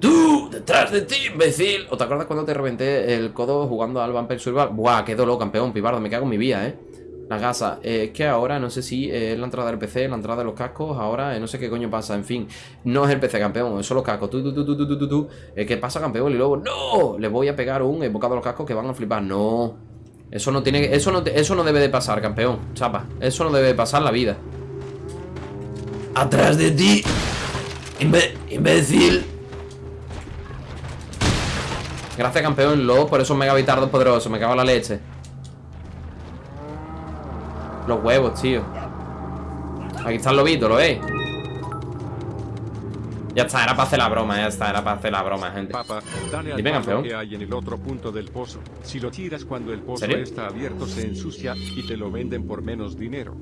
¡Tú! ¡Detrás de ti, imbécil! ¿O te acuerdas cuando te reventé el codo jugando al Vampire Survival? ¡Buah! ¡Qué dolor, campeón! Pibardo, me cago en mi vida, ¿eh? La gasa. Eh, que ahora no sé si eh, es la entrada del PC, la entrada de los cascos. Ahora eh, no sé qué coño pasa. En fin, no es el PC, campeón. Son los cascos. Eh, ¿Qué pasa, campeón? Y luego, ¡no! Le voy a pegar un bocado a los cascos que van a flipar. No. Eso no tiene. Eso eso no debe de pasar, campeón. Chapa. Eso no debe de pasar la vida. ¡Atrás de ti! imbe- ¡Imbécil! Gracias, campeón. Lo por esos megabitardos poderosos. Me cago en la leche. Los huevos, tío. Aquí está el lobito, ¿lo veis? Ya está, era para hacer la broma, ya está, era para hacer la broma, gente. Dale al Dime, campeón. que hay en el otro punto del pozo. Si lo tiras cuando el pozo ¿Serio? está abierto se ensucia y te lo venden por menos dinero.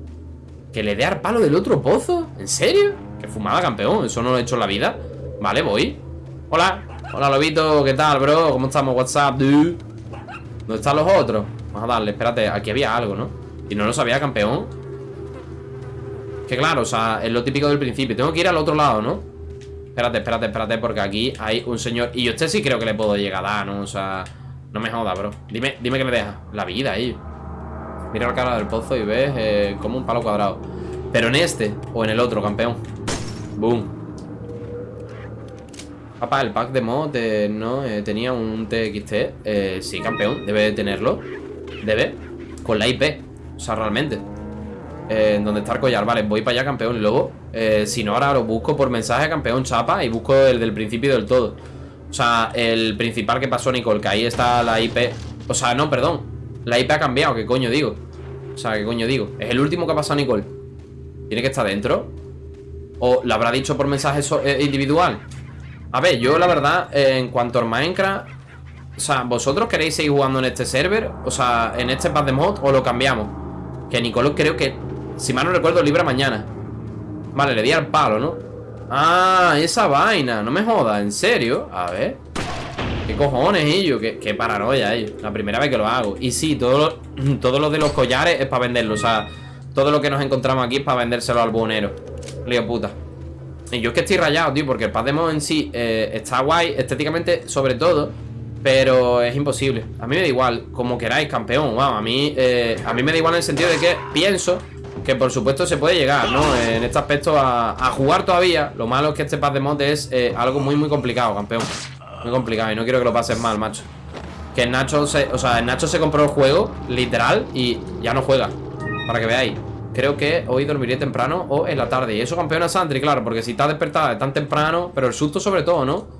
¿Que le dé al palo del otro pozo? ¿En serio? Que fumada, campeón, eso no lo he hecho en la vida Vale, voy Hola, hola lobito, ¿qué tal, bro? ¿Cómo estamos? WhatsApp, dude ¿Dónde están los otros? Vamos a darle, espérate, aquí había algo, ¿no? Y no lo sabía, campeón. Que claro, o sea, es lo típico del principio. Tengo que ir al otro lado, ¿no? Espérate, espérate, espérate, porque aquí hay un señor. Y yo este sí creo que le puedo llegar a dar, ¿no? O sea, no me joda, bro. Dime, dime que me deja La vida ahí. Mira la cara del pozo y ves eh, como un palo cuadrado. Pero en este o en el otro, campeón. Boom. Papá, el pack de mod no eh, tenía un TXT eh, Sí, campeón, debe de tenerlo. Debe, con la IP O sea, realmente eh, Donde está el collar, vale, voy para allá, campeón luego, eh, si no, ahora lo busco por mensaje Campeón chapa, y busco el del principio del todo O sea, el principal que pasó Nicole Que ahí está la IP O sea, no, perdón La IP ha cambiado, ¿qué coño digo? O sea, ¿qué coño digo? Es el último que ha pasado Nicole ¿Tiene que estar dentro? ¿O le habrá dicho por mensaje eh, individual? A ver, yo la verdad, eh, en cuanto al Minecraft O sea, ¿vosotros queréis seguir jugando en este server? O sea, en este pack de mod ¿O lo cambiamos? Que Nicolás creo que, si mal no recuerdo, libra mañana. Vale, le di al palo, ¿no? Ah, esa vaina, no me jodas, ¿en serio? A ver. ¿Qué cojones, ellos? ¿Qué, qué paranoia, ellos La primera vez que lo hago. Y sí, todo lo, todo de los collares es para venderlo. O sea, todo lo que nos encontramos aquí es para vendérselo al buhonero. Lío puta. Y yo es que estoy rayado, tío, porque el mod en sí eh, está guay, estéticamente sobre todo, pero es imposible. A mí me da igual, como queráis, campeón. Wow, a mí, eh, a mí me da igual en el sentido de que pienso que por supuesto se puede llegar, ¿no? En este aspecto a, jugar todavía. Lo malo es que este pad de mod es eh, algo muy, muy complicado, campeón. Muy complicado y no quiero que lo pases mal, macho. Que Nacho se, o sea, Nacho se compró el juego, literal, y ya no juega. Para que veáis. Creo que hoy dormiré temprano o en la tarde Y eso campeona Sandri, claro, porque si está despertada tan temprano Pero el susto sobre todo, ¿no?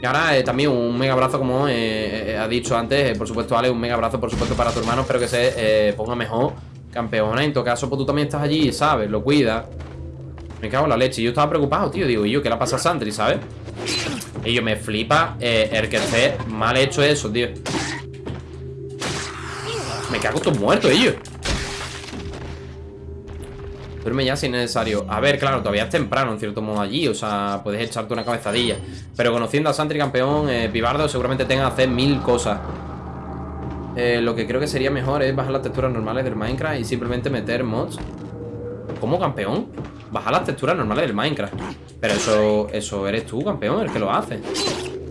Y ahora eh, también un mega abrazo como eh, eh, ha dicho antes eh, Por supuesto, Ale, un mega abrazo por supuesto para tu hermano. Espero que se eh, ponga mejor Campeona, en todo caso, pues tú también estás allí, ¿sabes? Lo cuida. Me cago en la leche. Yo estaba preocupado, tío, digo, ¿y yo qué le pasa a Sandri, ¿sabes? Y yo me flipa eh, el que esté mal hecho eso, tío. Me cago estos muertos, ellos Duerme ya si es necesario. A ver, claro, todavía es temprano en cierto modo allí O sea, puedes echarte una cabezadilla. Pero conociendo a Santri campeón, eh, Pibardo Seguramente tenga que hacer mil cosas. Eh, Lo que creo que sería mejor Es bajar las texturas normales del Minecraft Y simplemente meter mods. ¿Cómo campeón? Bajar las texturas normales del Minecraft. Pero eso, eso eres tú, campeón, el que lo hace.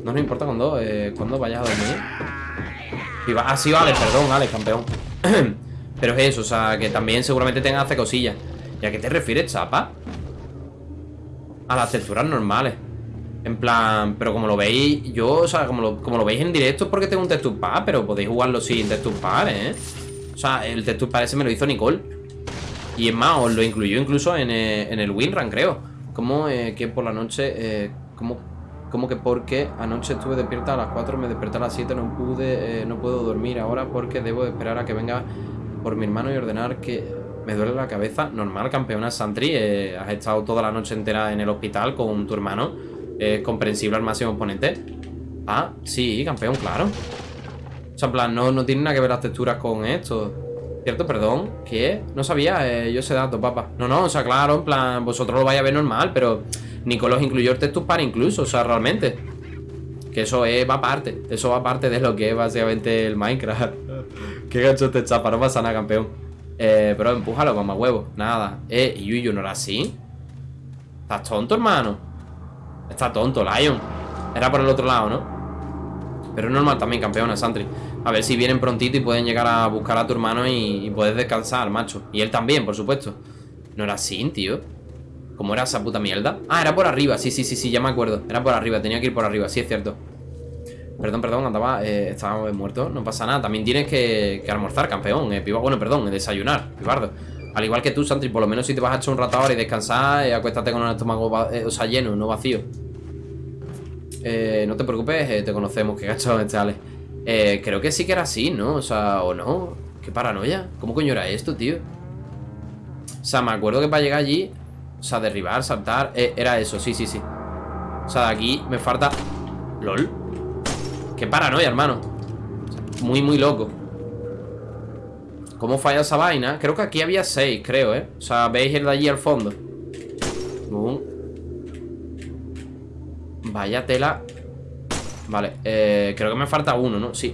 No nos importa cuando, eh, cuando vayas a dormir. Ah, sí, vale, perdón, Alex, campeón. Pero es eso, o sea, que también seguramente tenga que hacer cosillas ¿Y a qué te refieres, chapa? A las texturas normales En plan, pero como lo veis Yo, o sea, como lo, como lo veis en directo Es porque tengo un texture Pero podéis jugarlo sin texture ¿eh? O sea, el texture ese me lo hizo Nicole Y es más, os lo incluyó incluso en, eh, en el WinRAN, creo Como eh, que por la noche eh, Como como que porque anoche estuve despierta a las 4, me desperté a las 7, no pude, eh, no puedo dormir ahora porque debo esperar a que venga por mi hermano y ordenar que me duele la cabeza. Normal, campeona Santri. Eh, has estado toda la noche entera en el hospital con tu hermano. Es comprensible al máximo exponente. Ah, sí, campeón, claro. O sea, en plan, no, no tiene nada que ver las texturas con esto. ¿Cierto? Perdón. ¿Qué? No sabía eh, yo ese dato, papá. No, no, o sea, claro, en plan, vosotros lo vais a ver normal, pero Nicolás incluyó el texture para incluso, o sea, realmente. Que eso es, va aparte. Eso va aparte de lo que es básicamente el Minecraft. Qué gancho te chapa, no pasa nada, campeón. Eh, pero empújalo, mamá huevo. Nada. Eh, Yuyu no era así. ¿Estás tonto, hermano? Está tonto, Lion. Era por el otro lado, ¿no? Pero es normal también, campeona, Santri. A ver si vienen prontito y pueden llegar a buscar a tu hermano y, y puedes descansar, macho. Y él también, por supuesto. No era así, tío. ¿Cómo era esa puta mierda? Ah, era por arriba, sí, sí, sí, sí, ya me acuerdo Era por arriba, tenía que ir por arriba, sí, es cierto Perdón, perdón, andaba, eh, estaba muerto No pasa nada, también tienes que, que almorzar, campeón eh, Bueno, perdón, desayunar, pibardo. Al igual que tú, Santri, por lo menos si te vas a echar un rato ahora y descansar eh, Acuéstate con el estómago, eh, o sea, lleno, no vacío. Eh, No te preocupes, eh, te conocemos, qué gacho este Ale. Eh, Creo que sí que era así, ¿no? O sea, o no Qué paranoia, ¿cómo coño era esto, tío? O sea, me acuerdo que para llegar allí o sea, derribar, saltar eh, Era eso, sí, sí, sí. O sea, de aquí me falta... LOL Qué paranoia, hermano Muy, muy loco ¿Cómo falla esa vaina? Creo que aquí había seis, creo, ¿eh? O sea, veis el de allí al fondo. Vaya tela Vale, eh, creo que me falta uno, ¿no? Sí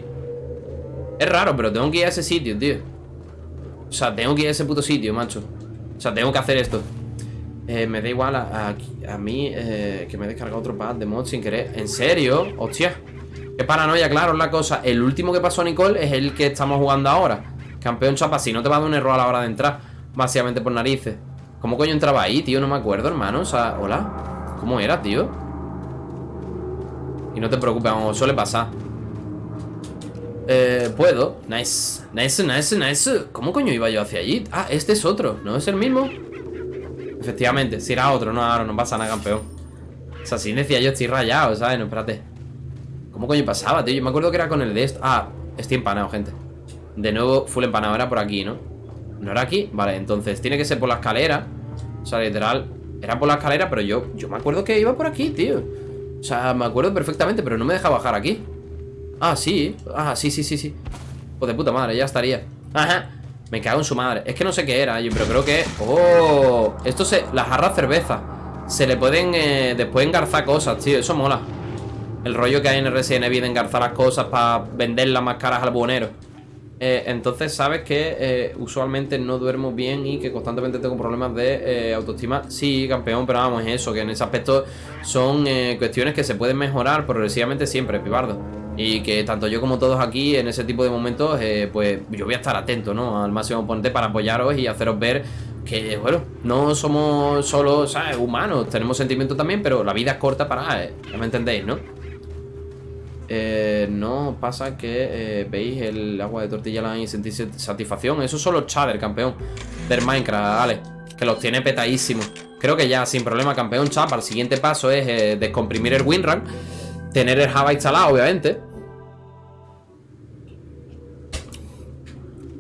Es raro, pero tengo que ir a ese sitio, tío O sea, tengo que ir a ese puto sitio, macho O sea, tengo que hacer esto eh, Me da igual a, a, a mí eh, Que me he descargado otro pad de mod sin querer ¿En serio? Hostia Qué paranoia, claro, es la cosa. El último que pasó a Nicole es el que estamos jugando ahora. Campeón chapa, si no te va a dar un error a la hora de entrar Básicamente por narices. ¿Cómo coño entraba ahí, tío? No me acuerdo, hermano. O sea, hola. ¿Cómo era, tío? Y no te preocupes, vamos, suele pasar. Eh, puedo. Nice, nice, nice, nice. ¿Cómo coño iba yo hacia allí? Ah, este es otro, ¿no es el mismo? Efectivamente, si era otro, no, ahora no pasa nada, campeón. O sea, si decía yo estoy rayado, ¿sabes? No, espérate ¿Cómo coño pasaba, tío? Yo me acuerdo que era con el de esto Ah, estoy empanado, gente. De nuevo, full empanado, era por aquí, ¿no? ¿No era aquí? Vale, entonces tiene que ser por la escalera. O sea, literal Era por la escalera, pero yo, yo me acuerdo que iba por aquí, tío. O sea, me acuerdo perfectamente Pero no me deja bajar aquí. Ah, sí, ah, sí, sí, sí, sí. Pues de puta madre, ya estaría. Ajá, me cago en su madre. Es que no sé qué era, yo, pero creo que... ¡Oh! Esto se... Las jarras cerveza. Se le pueden eh, después engarzar cosas, tío Eso mola El rollo que hay en RSN de engarzar las cosas Para venderlas más caras al buhonero eh, entonces sabes que eh, usualmente no duermo bien y que constantemente tengo problemas de eh, autoestima. Sí, campeón, pero vamos, es eso, que en ese aspecto son cuestiones que se pueden mejorar progresivamente siempre, pibardo. Y que tanto yo como todos aquí en ese tipo de momentos, pues yo voy a estar atento, ¿no? Al máximo oponente para apoyaros y haceros ver que, bueno, no somos solo, ¿sabes? Humanos, tenemos sentimientos también, pero la vida es corta para, ya me entendéis, ¿no? Eh, no pasa que eh, veis el agua de tortilla y sentís satisfacción. Eso son los chatter, campeón. Del Minecraft, vale. Que los tiene petadísimos. Creo que ya sin problema, campeón chapa. El siguiente paso es eh, descomprimir el WinRAR. Tener el Java instalado, obviamente.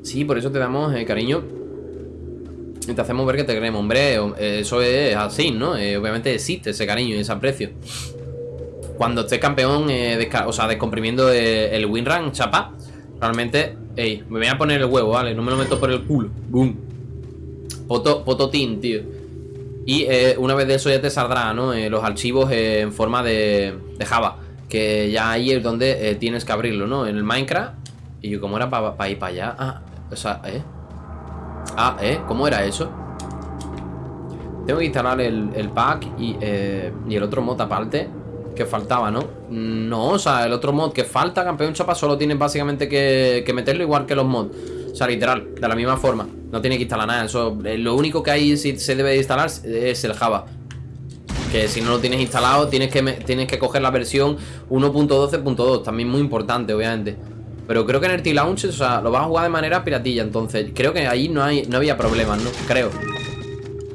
Sí, por eso te damos cariño. Y te hacemos ver que te queremos, hombre. Eso es así, ¿no? obviamente existe ese cariño y ese aprecio. Cuando esté campeón, eh, o sea, descomprimiendo eh, el WinRAN, chapa, realmente, ey, me voy a poner el huevo, ¿vale? No me lo meto por el culo. Boom. Poto, tío. Y eh, una vez de eso ya te saldrá, ¿no? los archivos en forma de, de, Java. Que ya ahí es donde tienes que abrirlo, ¿no? En el Minecraft. Y yo, ¿cómo era para ir para allá? Ah, o sea, ¿eh? Ah, ¿eh? ¿Cómo era eso? Tengo que instalar el, el pack y, y el otro mod aparte que faltaba, ¿no? No, o sea, el otro mod que falta, campeón chapa, solo tiene básicamente que, meterlo igual que los mods. O sea, literal, de la misma forma. No tiene que instalar nada. Eso, eh, lo único que hay si se debe instalar es el Java. Que si no lo tienes instalado, tienes que, tienes que coger la versión 1.12.2. También muy importante, obviamente. Pero creo que en el T-Launch, o sea, lo vas a jugar de manera piratilla. Entonces, creo que ahí no, hay, no había problemas, ¿no? Creo.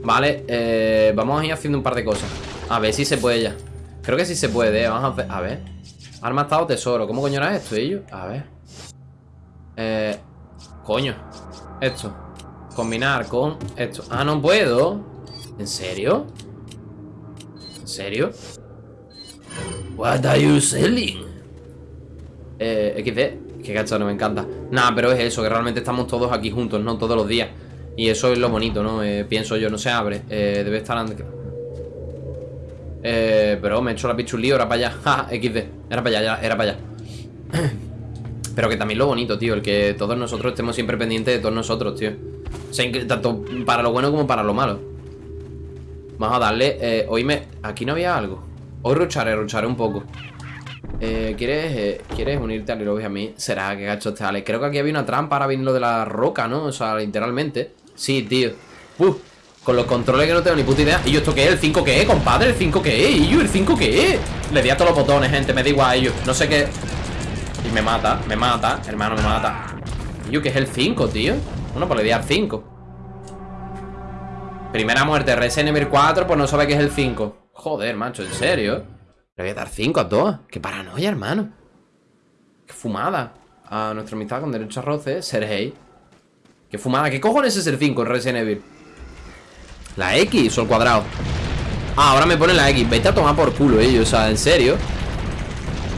Vale, eh, vamos a ir haciendo un par de cosas. A ver si se puede ya. Creo que sí se puede, ¿eh? Vamos a ver. A ver. Arma estado tesoro. ¿Cómo coño era esto, ellos? A ver. Eh. Coño. Esto. Combinar con esto. Ah, no puedo. ¿En serio? ¿En serio? What are you selling? Eh, XD. Qué no me encanta. Nada, pero es eso, que realmente estamos todos aquí juntos, ¿no? Todos los días. Y eso es lo bonito, ¿no? Eh, pienso yo, no se abre. Eh, debe estar... Eh, pero me he hecho la pichulío, era para allá. XD. Era para allá, era para allá. pero que también lo bonito, tío. El que todos nosotros estemos siempre pendientes de todos nosotros, tío. O sea, tanto para lo bueno como para lo malo. Vamos a darle. Eh, hoy me. Aquí no había algo. Hoy rucharé, rucharé un poco. Eh, ¿quieres, eh, ¿Quieres unirte al Lobby a mí? Será que gacho este Ale. Creo que aquí había una trampa ahora viene lo de la roca, ¿no? O sea, literalmente. Sí, tío. Uf. Con los controles que no tengo ni puta idea ¿Y yo esto qué es? ¿El 5 qué es, compadre? ¿El 5 qué es? ¿Y yo el 5 qué es? Le di a todos los botones, gente Me da igual a ellos No sé qué Y me mata Me mata Hermano, me mata ¿Y yo qué es el 5, tío? Bueno, pues le di al 5 Primera muerte Resident 4 Pues no sabe qué es el 5 Joder, macho ¿En serio? Le voy a dar 5 a todos Qué paranoia, hermano Qué fumada A nuestra amistad con derecho a roce Sergei Qué fumada ¿Qué cojones es el 5 en Resident Evil? ¿La X o el cuadrado? Ah, ahora me pone la X Vete a tomar por culo ellos, o sea, en serio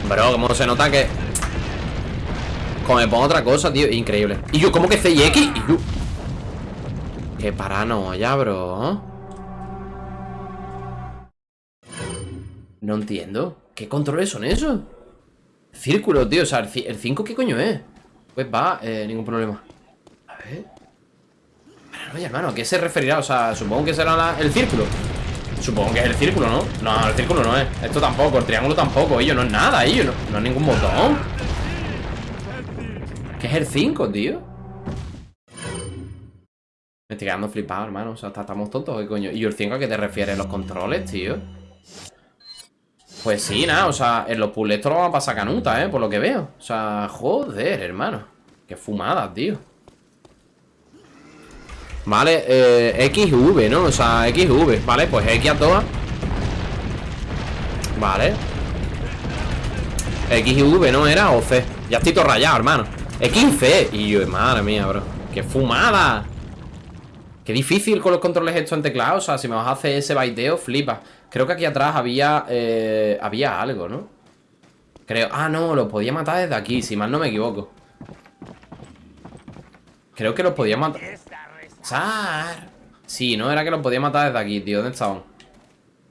Bro, como se nota que Como me pongo otra cosa, tío Increíble Y yo, ¿cómo que C y X? Y yo Qué paranoia, bro No entiendo ¿Qué controles son esos? Círculo, tío, o sea, el 5 ¿qué coño es? Pues va, eh, ningún problema. A ver. Oye, hermano, ¿a qué se referirá? O sea, supongo que será el círculo. Supongo que es el círculo, ¿no? No, el círculo no es. Esto tampoco, el triángulo tampoco. Ello no es nada, ello no, no es ningún botón. ¿Qué es el 5, tío? Me estoy quedando flipado, hermano. O sea, estamos tontos, ¿qué coño? ¿Y el 5 a qué te refieres? ¿Los controles, tío? Pues sí, nada, o sea, en los puzzles esto lo vamos a pasar canuta, ¿eh? Por lo que veo. O sea, joder, hermano. Qué fumada, tío. Vale, eh, XV, ¿no? O sea, XV. Vale, pues X a todas. Vale. XV, ¿no? Era o C. Ya estoy todo rayado, hermano. XC. Y yo, madre mía, bro. ¡Qué fumada! Qué difícil con los controles esto en. O sea, si me vas a hacer ese baiteo, flipa. Creo que aquí atrás había. eh, había algo, ¿no? Creo. Ah, no, lo podía matar desde aquí, si mal no me equivoco. Creo que los podía matar. ¡Sar! Sí, no, era que los podía matar desde aquí, tío. ¿Dónde estaban?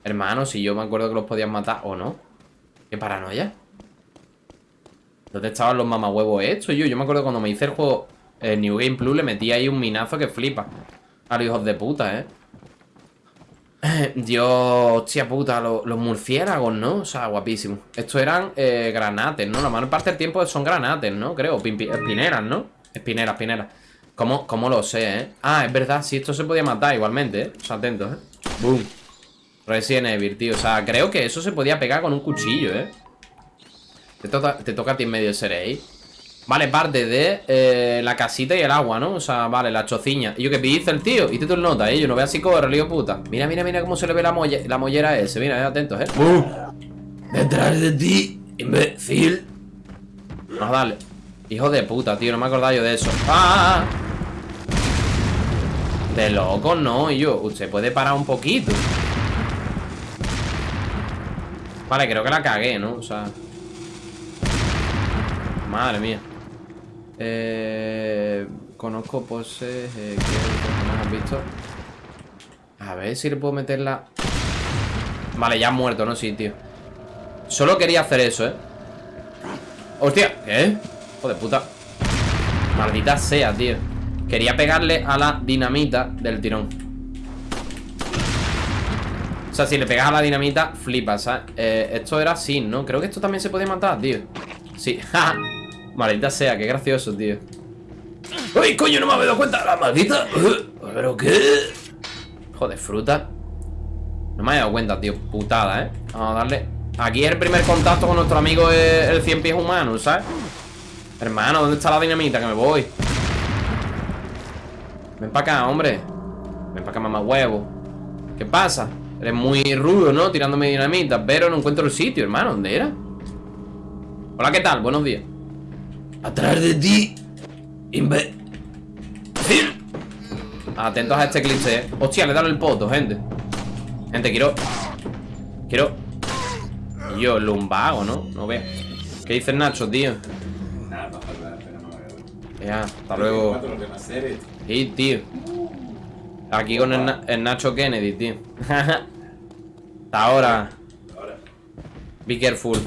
Hermano, si yo me acuerdo que los podían matar o no. Qué paranoia. ¿Dónde estaban los mamahuevos estos, yo? Yo me acuerdo cuando me hice el juego eh, New Game Plus, le metí ahí un minazo que flipa. A los hijos de puta, ¿eh? Dios, hostia puta, lo- los murciélagos, ¿no? O sea, guapísimo. Estos eran eh, granates, ¿no? La mayor parte del tiempo son granates, ¿no? Creo, espineras, ¿no? Espineras, espineras. ¿Cómo, ¿Cómo lo sé, eh? Ah, es verdad, sí, esto se podía matar igualmente, ¿eh? O sea, atentos, ¿eh? Boom. Resident Evil, tío. O sea, creo que eso se podía pegar con un cuchillo, ¿eh? Te toca, te toca a ti en medio ser ahí. Vale, parte de eh, la casita y el agua, ¿no? O sea, vale, la chociña. ¿Y yo qué dice el tío? Y te tú el nota, ¿eh? Yo no veo así corre, lío puta. Mira, mira, mira cómo se le ve la, molle- la mollera ese. Mira, eh, atentos, ¿eh? Detrás de ti, imbécil. Vamos a darle. Hijo de puta, tío, no me acordaba yo de eso. ¡Ah! De loco, no, yo. Usted puede parar un poquito. Vale, creo que la cagué, ¿no? O sea. Madre mía. Eh, conozco poses eh, que no hemos visto. A ver si le puedo meter la. Vale, ya ha muerto, ¿no? Sí, tío. Solo quería hacer eso, ¿eh? ¡Hostia! ¿Qué? Joder, puta Maldita sea, tío Quería pegarle a la dinamita del tirón O sea, si le pegas a la dinamita Flipas, ¿sabes? Eh, esto era así, ¿no? Creo que esto también se podía matar, tío Sí, Maldita sea, qué gracioso, tío ¡Ay, coño, no me había dado cuenta! ¡La maldita! ¿Pero qué? Joder, fruta No me había dado cuenta, tío Putada, ¿eh? Vamos a darle Aquí es el primer contacto con nuestro amigo el cien pies humano, ¿sabes? Hermano, ¿dónde está la dinamita? Que me voy Ven para acá, hombre Ven para acá, mamá huevo ¿Qué pasa? Eres muy rudo, ¿no? Tirándome dinamita Pero no encuentro el sitio, hermano ¿Dónde era? Hola, ¿qué tal? Buenos días Atrás de ti, imbécil. Atentos a este cliché ¿eh? Hostia, le he dado el poto, gente Gente, quiero Quiero yo, lumbago, ¿no? No veo ¿Qué dice el Nacho, tío? Ya, hasta luego Sí, tío. Aquí con el, Na- el Nacho Kennedy, tío. Hasta ahora. Be careful.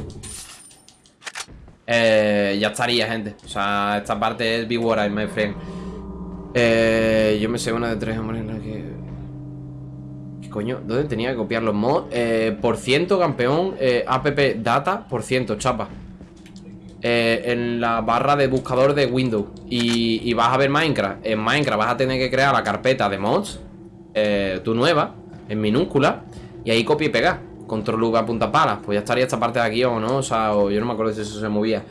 Eh, Ya estaría, gente. O sea, esta parte es Be What I, my friend. Eh, yo me sé una de tres hombres en la que... ¿Qué coño? ¿Dónde tenía que copiar los mods? Eh, por ciento, campeón, eh, app data, por ciento, chapa. Eh, en la barra de buscador de Windows. Y, vas a ver Minecraft. En Minecraft vas a tener que crear la carpeta de mods. eh, tu nueva, en minúscula. Y ahí copia y pega. Control V punta palas. Pues ya estaría esta parte de aquí o no. O sea, o yo no me acuerdo si eso se movía.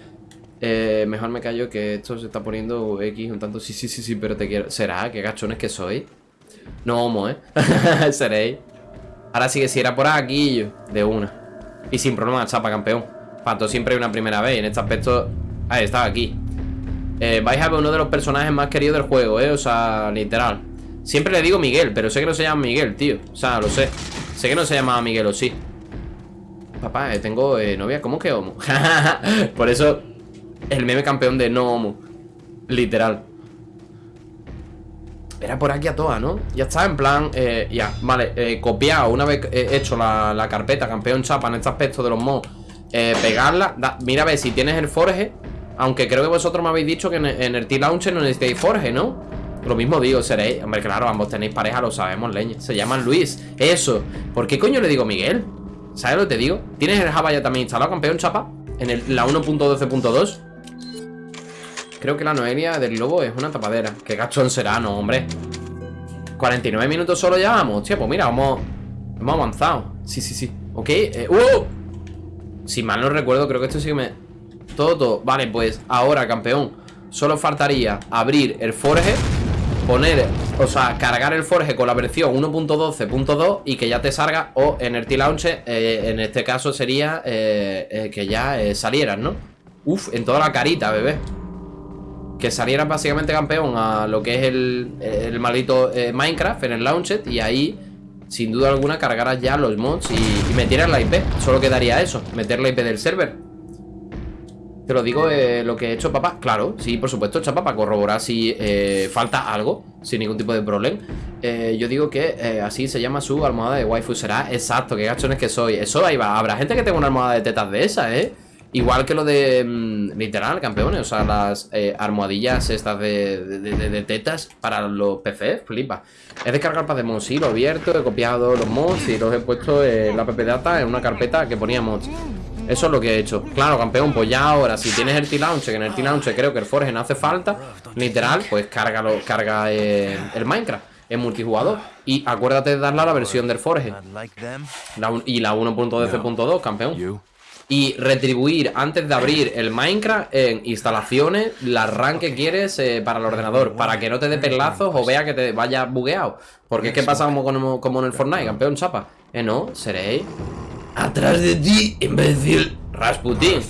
Eh, mejor me callo que esto se está poniendo X un tanto. Sí, sí, sí, sí, pero te quiero. ¿Será? ¿Qué gachones que soy? No homo, ¿eh? Seréis. Ahora sí que si era por aquí, yo, de una. Y sin problema, chapa, campeón. Pato siempre una primera vez. En este aspecto. Ahí está, aquí. Eh, vais a ver uno de los personajes más queridos del juego, ¿eh? O sea, literal. Siempre le digo Miguel, pero sé que no se llama Miguel, tío. O sea, lo sé. Sé que no se llama Miguel, o sí. Papá, eh, tengo eh, novia. ¿Cómo que homo? por eso el meme campeón de no homo. Literal. Era por aquí a todas, ¿no? Ya está, en plan, ya, vale, copiado, una vez hecho la, la carpeta campeón chapa en este aspecto de los mods, eh, pegarla, mira a ver si tienes el forge, Aunque creo que vosotros me habéis dicho que en, el T-Launcher no necesitáis Forge, ¿no? Lo mismo digo, seréis. Hombre, claro, ambos tenéis pareja, lo sabemos, leña. Se llaman Luis. Eso. ¿Por qué coño le digo Miguel? ¿Sabes lo que te digo? ¿Tienes el Java ya también instalado, campeón, chapa? En el, la 1.12.2. Creo que la Noelia del Globo es una tapadera. Qué gachón será, no, hombre. 49 minutos solo ya vamos. Hostia, pues mira, vamos. Hemos avanzado. Sí, sí, sí. Ok. Eh, ¡uh! Si mal no recuerdo, creo que esto sí que me. Todo, todo. Vale, pues ahora, campeón. Solo faltaría abrir el Forge. Poner, o sea, cargar el Forge con la versión 1.12.2 y que ya te salga, o en el T-Launcher, eh, en este caso sería eh, eh, que ya eh, salieras, ¿no? Uf, en toda la carita, bebé que salieras básicamente campeón a lo que es el, el maldito Minecraft en el Launcher y ahí, sin duda alguna, cargarás ya los mods y, y metieras la IP. Solo quedaría eso, meter la IP del server. Te lo digo eh, lo que he hecho, papá. Claro, sí, por supuesto, chapa, para corroborar si eh, falta algo, sin ningún tipo de problema. Eh, yo digo que así se llama su almohada de waifu. Será exacto, qué gachones que soy. Eso ahí va. Habrá gente que tenga una almohada de tetas de esa, ¿eh? Igual que lo de mm, literal, campeones, o sea, las eh, almohadillas estas de, de- de- de tetas para los PCs, flipa. He descargado el Pademon, sí, lo he abierto, he copiado los mods y los he puesto en la PP Data en una carpeta que ponía mods. Eso es lo que he hecho. Claro, campeón, pues ya ahora, si tienes el T-Launcher, que en el T-Launcher creo que el Forge no hace falta, literal, pues cárgalo, carga eh, el Minecraft en multijugador. Y acuérdate de darle a la versión del Forge. La un- y la 1.12.2, campeón? Y retribuir antes de abrir el Minecraft en instalaciones la RAM que quieres eh, para el ordenador, para que no te dé perlazos o vea que te vaya bugueado. Porque es que pasa como, como, como en el Fortnite, campeón chapa. Eh, no, seréis atrás de ti, imbécil, Rasputin.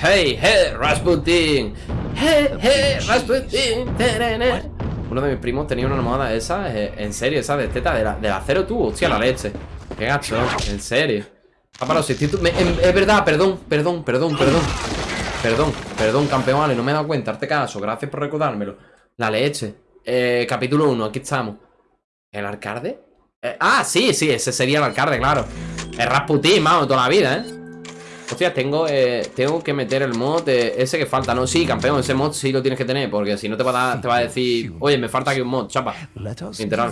Hey, hey, Rasputin. Hey, hey, Rasputin. Terene. Uno de mis primos tenía una almohada esa, eh, en serio, esa de teta, de la, de acero tú, hostia, la leche. Qué gacho, en serio. Me- em- Es verdad, perdón, perdón, perdón, perdón. Perdón, perdón, campeón, vale, no me he dado cuenta, hazte caso, gracias por recordármelo. La leche. Eh, capítulo 1, aquí estamos. ¿El alcalde? Eh, ah, sí, sí, ese sería el alcalde, claro. Es Rasputin, vamos, toda la vida, ¿eh? Hostia, tengo, eh, tengo que meter el mod de ese que falta, ¿no? Sí, campeón, ese mod sí lo tienes que tener, porque si no te va a, dar- te va a decir, oye, me falta aquí un mod, chapa. Literal.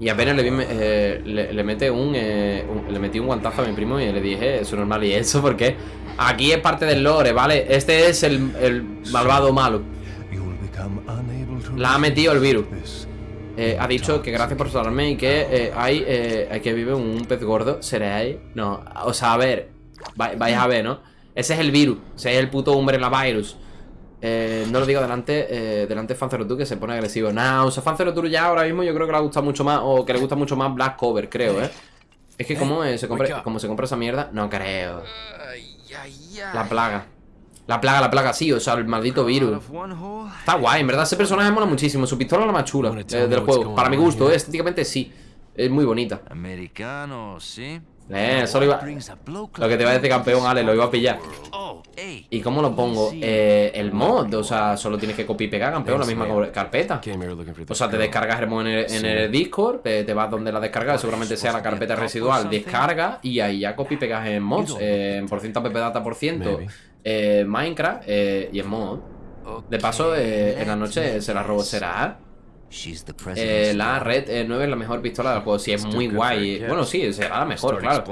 Y apenas le, vi, eh, le, le mete un, eh, un- Le metí un guantazo a mi primo y le dije, eso es normal. Y eso porque aquí es parte del lore, ¿vale? Este es el, el malvado malo. La ha metido el virus. Eh, ha dicho que gracias por salvarme y que hay, eh, hay que vive un pez gordo. ¿Seréis? No, o sea, a ver. vai- vais a ver, ¿no? Ese es el virus. Ese es el puto Umbrella Virus. Eh, no lo digo delante, eh, delante de Fancerotur que se pone agresivo. Nah, o sea, Fancerotur ya ahora mismo yo creo que le gusta mucho más, o que le gusta mucho más Black Cover, creo, ¿eh? Es que como se compra, como se compra esa mierda, no creo. La plaga. La plaga, la plaga, sí, o sea, el maldito virus. Está guay, en verdad ese personaje mola muchísimo. Su pistola es la más chula eh, del juego. Para mi gusto, eh, estéticamente sí. Es muy bonita. Americano, ¿sí? Eh, eso lo iba. Lo que te iba a decir campeón, Ale, lo iba a pillar. ¿Y cómo lo pongo? Eh, el mod, o sea, solo tienes que copiar y pegar, campeón, la misma carpeta. O sea, te descargas el mod en el, en el Discord, te, te vas donde la descargas, seguramente sea la carpeta residual, descarga y ahí ya copia y pegas en mods, eh, en por ciento data por ciento, eh, Minecraft eh, y en mod. De paso, eh, en la noche se la robo, será. Eh, la. Red eh, 9 es la mejor pistola del juego, sí, es muy guay. Bueno, sí, será la mejor, claro.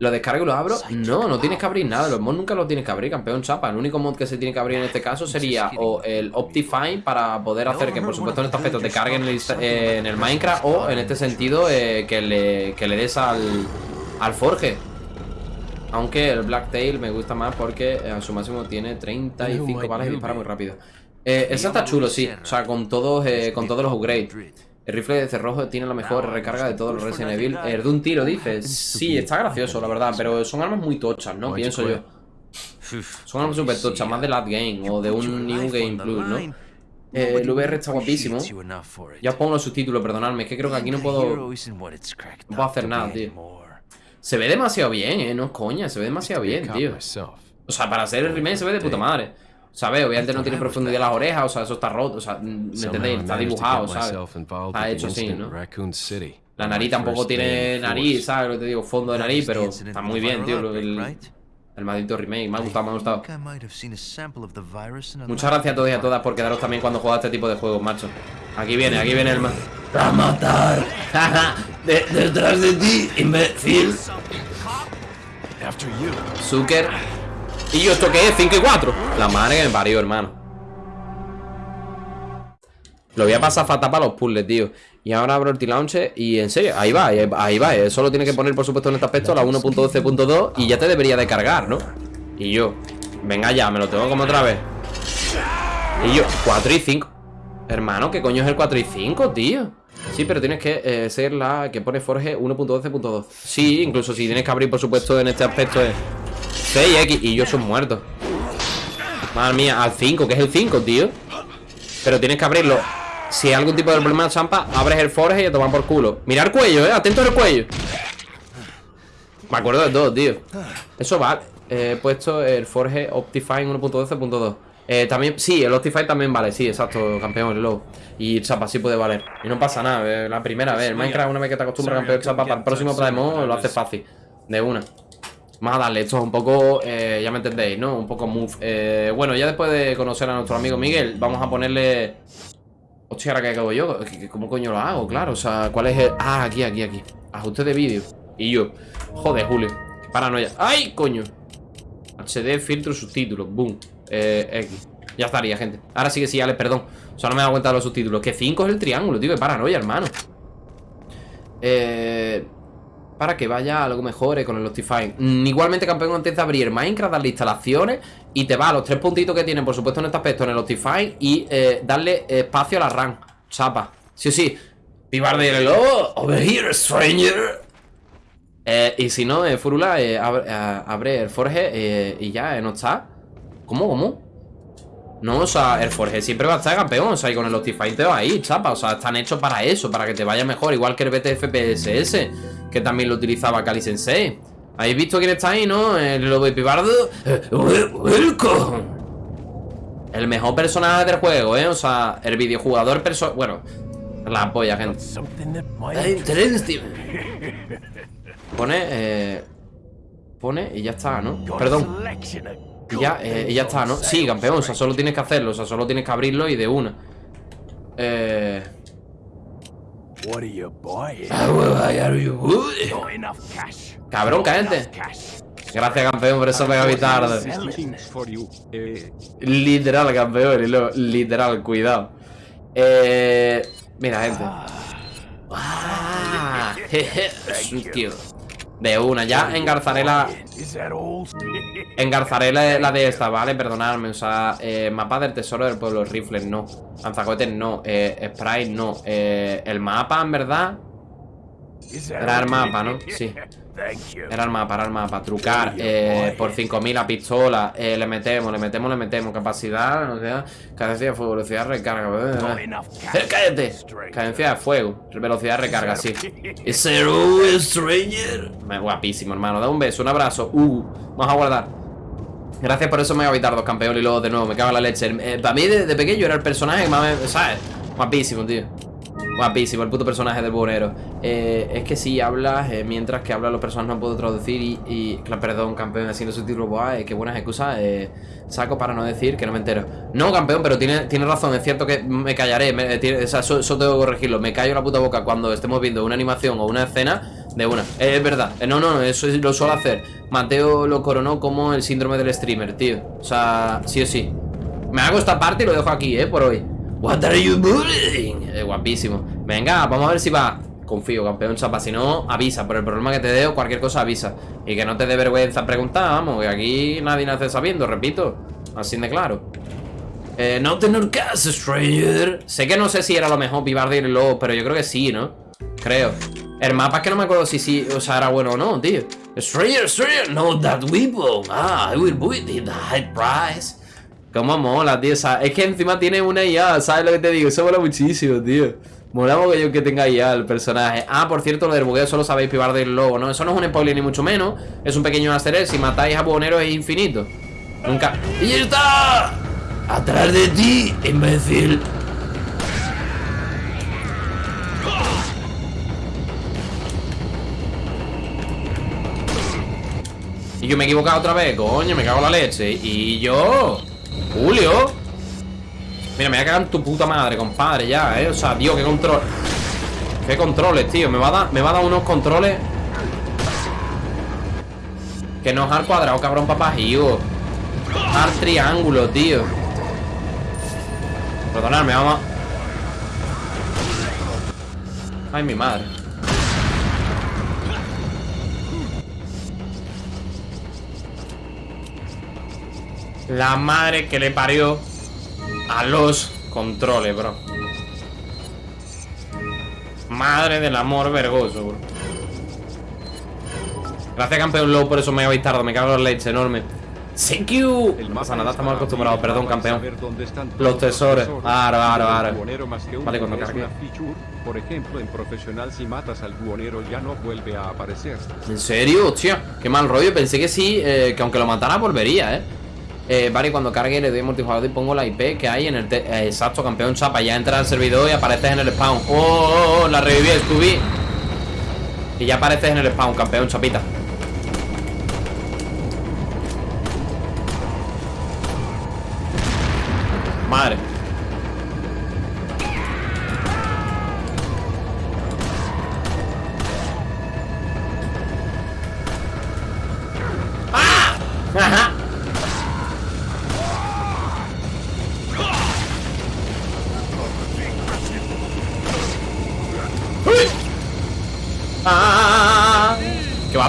¿Lo descargo y lo abro? No, no tienes que abrir nada. Los mods nunca los tienes que abrir, campeón chapa. El único mod que se tiene que abrir en este caso sería o el Optifine para poder hacer que, por supuesto, en este aspecto te carguen en el, insta- eh, en el Minecraft o en este sentido eh, que, le, que le des al, al Forge. Aunque el Blacktail me gusta más porque eh, a su máximo tiene 35 balas y dispara muy rápido. Eh, ese está chulo, sí. O sea, con todos, eh, con todos los upgrades. El rifle de cerrojo tiene la mejor recarga de todos los Resident Evil. El de un tiro, dices. Sí, está gracioso, la verdad, pero son armas muy tochas, ¿no? Pienso yo. Son armas súper tochas, más de Last Game o de un New Game Plus, ¿no? Eh, el VR está guapísimo. Ya os pongo los subtítulos, perdonadme, es que creo que aquí no puedo... No no puedo hacer nada, tío. Se ve demasiado bien, eh, no es coña, se ve demasiado bien, tío. O sea, para hacer el remake se ve de puta madre. ¿Sabes? Obviamente no tiene profundidad las orejas, o sea, eso está roto, o sea, ¿me entendéis? Está dibujado, get ¿sabes? Está hecho así, ¿no? La nariz tampoco tiene nariz. ¿sabes? Lo que te digo, fondo de nariz, pero está muy bien, tío. el- El maldito remake. Me ha gustado, me ha gustado. Muchas gracias a todos y a todas por quedaros también cuando juega este tipo de juegos, macho. Aquí viene, aquí viene el ma... ¡A matar! De- ¡Detrás de ti, imbécil! After you. Zucker. ¿Y yo esto qué es? 5 y 4. La madre que me parió, hermano. Lo voy a pasar fatal para los puzzles, tío. Y ahora abro el T-Launcher y en serio, ahí va, ahí, va. eh. Solo tiene que poner, por supuesto, en este aspecto la 1.12.2 y ya te debería de cargar, ¿no? Y yo, venga ya, me lo tengo como otra vez. Y yo, 4 y 5. Hermano, ¿qué coño es el 4 y 5, tío? Sí, pero tienes que eh, ser la que pone Forge 1.12.2. Sí, incluso si tienes que abrir, por supuesto, en este aspecto es 6X y yo son muertos. Madre mía, al 5, que es el 5, tío. Pero tienes que abrirlo. Si hay algún tipo de problema de champa, abres el Forge y te toman por culo. Mira el cuello, eh, atento al cuello. Me acuerdo de todo, tío. Eso vale. Eh, He puesto el Forge Optifine 1.12.2. Eh, también, sí, el Optifine también vale, sí, exacto, campeón, el low. Y chapa, sí puede valer. Y no pasa nada, eh, la primera vez. El Minecraft, una vez que te acostumbras a campeón chapa, para el próximo Playmo lo hace fácil. De una. Vamos a darle, esto es un poco, eh, ya me entendéis, ¿no? Un poco move. Eh, bueno, ya después de conocer a nuestro amigo Miguel, vamos a ponerle. Hostia, ahora que hago yo, ¿Qué- qué- ¿cómo coño lo hago? Claro, o sea, ¿cuál es el.? Ah, aquí, aquí, aquí. Ajuste de vídeo. Y yo. Joder, Julio. Paranoia. ¡Ay, coño! HD, filtro, subtítulos. Boom. Eh, X. Ya estaría, gente. Ahora sí que sí, Alex, perdón. O sea, no me he dado cuenta de los subtítulos. Que 5 es el triángulo, tío. Que paranoia, hermano. Eh. Para que vaya algo mejor con el Optifine. Mm, igualmente, campeón, antes de abrir Minecraft, darle instalaciones y te va a los tres puntitos que tienen, por supuesto, en este aspecto, en el Optifine y eh, darle espacio a la RAM. Chapa. Sí sí. Pibar de hello, over here, stranger. Eh, y si no, eh, Furula, eh, abre, eh, el Forge eh, y ya, eh, no está. ¿Cómo, cómo? No, o sea, el Forge siempre va a estar campeón, o sea, y con el Optifine te va ahí, chapa, o sea, están hechos para eso, para que te vaya mejor, igual que el BTFPSS, que también lo utilizaba Kali Sensei. ¿Habéis visto quién está ahí, no? El lobo Pibardo. Eh, welcome. El mejor personaje del juego, ¿eh? O sea, el videojugador perso... Bueno, la polla, gente. Pone, eh... Pone y ya está, ¿no? Perdón. Y ya, eh, y ya está, ¿no? Sí, campeón, o sea, solo tienes que hacerlo, o sea, solo tienes que abrirlo y de una. Eh... What are you buying? How are you good? Not enough cash. Cabrón, cállate. Gracias, campeón, por eso tarde. For you. Eh, Literal, campeón, y luego, literal, cuidado. Eh... Mira, gente. Ah, jeje, tío. De una, ya engarzaré la... Engarzaré la, la de esta, ¿vale? Perdonadme, o sea, eh, mapa del tesoro del pueblo, rifles, no Lanzacohetes, no, eh, Sprite, no eh, El mapa, en verdad, era el mapa, ¿no? Sí. Era el mapa, era el mapa Trucar, eh, por 5000 a pistola eh, Le metemos, le metemos, le metemos Capacidad, no sé, cadencia de fuego, velocidad de recarga eh. ¡Cállate! Cadencia de fuego, velocidad de recarga, sí all stranger? Me- Guapísimo, hermano. Da un beso, un abrazo. Uh, vamos a guardar. Gracias por eso, Mega Vitardos, campeón. Y luego de nuevo, me cago en la leche. Eh, para mí, de, de pequeño, era el personaje que más me. ¿Sabes? Guapísimo, tío. Guapísimo, el puto personaje del buhonero. Eh, es que si hablas, eh, mientras que hablan los personajes no puedo traducir y. y perdón, campeón, haciendo su título, buah, eh, qué buenas excusas. Eh, saco para no decir que no me entero. No, campeón, pero tiene, tiene razón. Es cierto que me callaré. tiene- o sea, eso, tengo que corregirlo. Me callo la puta boca cuando estemos viendo una animación o una escena de una. Eh, es verdad. Eh, no, no, eso lo suelo hacer. Mateo lo coronó como el síndrome del streamer, tío. O sea, sí o sí. Me hago esta parte y lo dejo aquí, eh, por hoy. What are you bullying? Eh, guapísimo. Venga, vamos a ver si va. Confío, campeón chapa. Si no, avisa. Por el problema que te dé o cualquier cosa, avisa. Y que no te dé vergüenza preguntar, vamos. Que aquí nadie nace sabiendo, repito. Así de claro. Eh, no tener caso, stranger. Sé que no sé si era lo mejor Vivardir luego, pero yo creo que sí, ¿no? Creo. El mapa es que no me acuerdo si sí, o sea, era bueno o no, tío. Stranger, stranger, no that weapon. Ah, I will buy it at high price. Cómo mola, tío. O sea, es que encima tiene una IA, ¿sabes lo que te digo? Eso mola muchísimo, tío. Mola mogollón que tenga IA el personaje. Ah, por cierto, lo del bugueo solo sabéis pibar del lobo, ¿no? Eso no es un spoiler ni mucho menos. Es un pequeño egg. Si matáis a buhoneros es infinito. Nunca. ¡Y está! ¡Atrás de ti, imbécil! Y yo me he equivocado otra vez, coño, me cago en la leche. Y yo. Julio. Mira, me voy a cagar en tu puta madre, compadre, ya, eh. O sea, tío, qué control. Qué controles, tío. Me va a dar, me va a dar unos controles. Que no es al cuadrado, cabrón, papajío. Al triángulo, tío. Perdonadme, vamos. Ay, mi madre. La madre que le parió a los controles, bro. Madre del amor vergoso, bro. Gracias, campeón Low, por eso me habéis tardado. Me cago en leche enorme. Thank you. El No pasa nada, es estamos acostumbrados. Perdón, campeón. Los tesoros. Aro, aro, aro. Vale, cuando cargue. Por ejemplo, en profesional si matas al buhonero ya no vuelve a aparecer. ¿En serio? Hostia, qué mal rollo. Pensé que sí, eh, que aunque lo matara volvería, ¿eh? Eh, vale, cuando cargue le doy multijugador y pongo la IP que hay en el... eh, exacto, campeón chapa. Ya entra al servidor y apareces en el spawn. ¡Oh, oh, oh! La reviví, Scooby. Y ya apareces en el spawn, campeón chapita.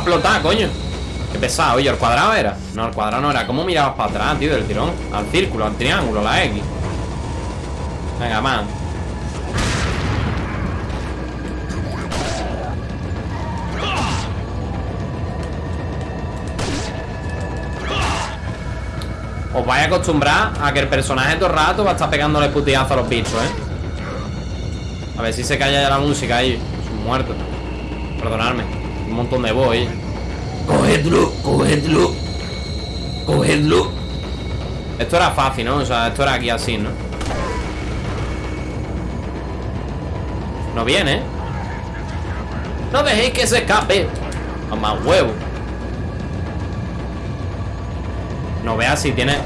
Explotar, coño. Qué pesado, oye, ¿el cuadrado era? No, el cuadrado no era. ¿Cómo mirabas para atrás, tío, del tirón? Al círculo, al triángulo, la X. Venga, man. Os vais a acostumbrar a que el personaje todo el rato va a estar pegándole putillazo a los bichos, ¿eh? A ver si se calla ya la música ahí. Son muertos. Perdonadme. Un montón de ahí. Cogedlo, cogedlo. Cogedlo. Esto era fácil, ¿no? O sea, esto era aquí así, ¿no? No viene, ¿eh? No dejéis que se escape. A más huevo. No veas si tiene...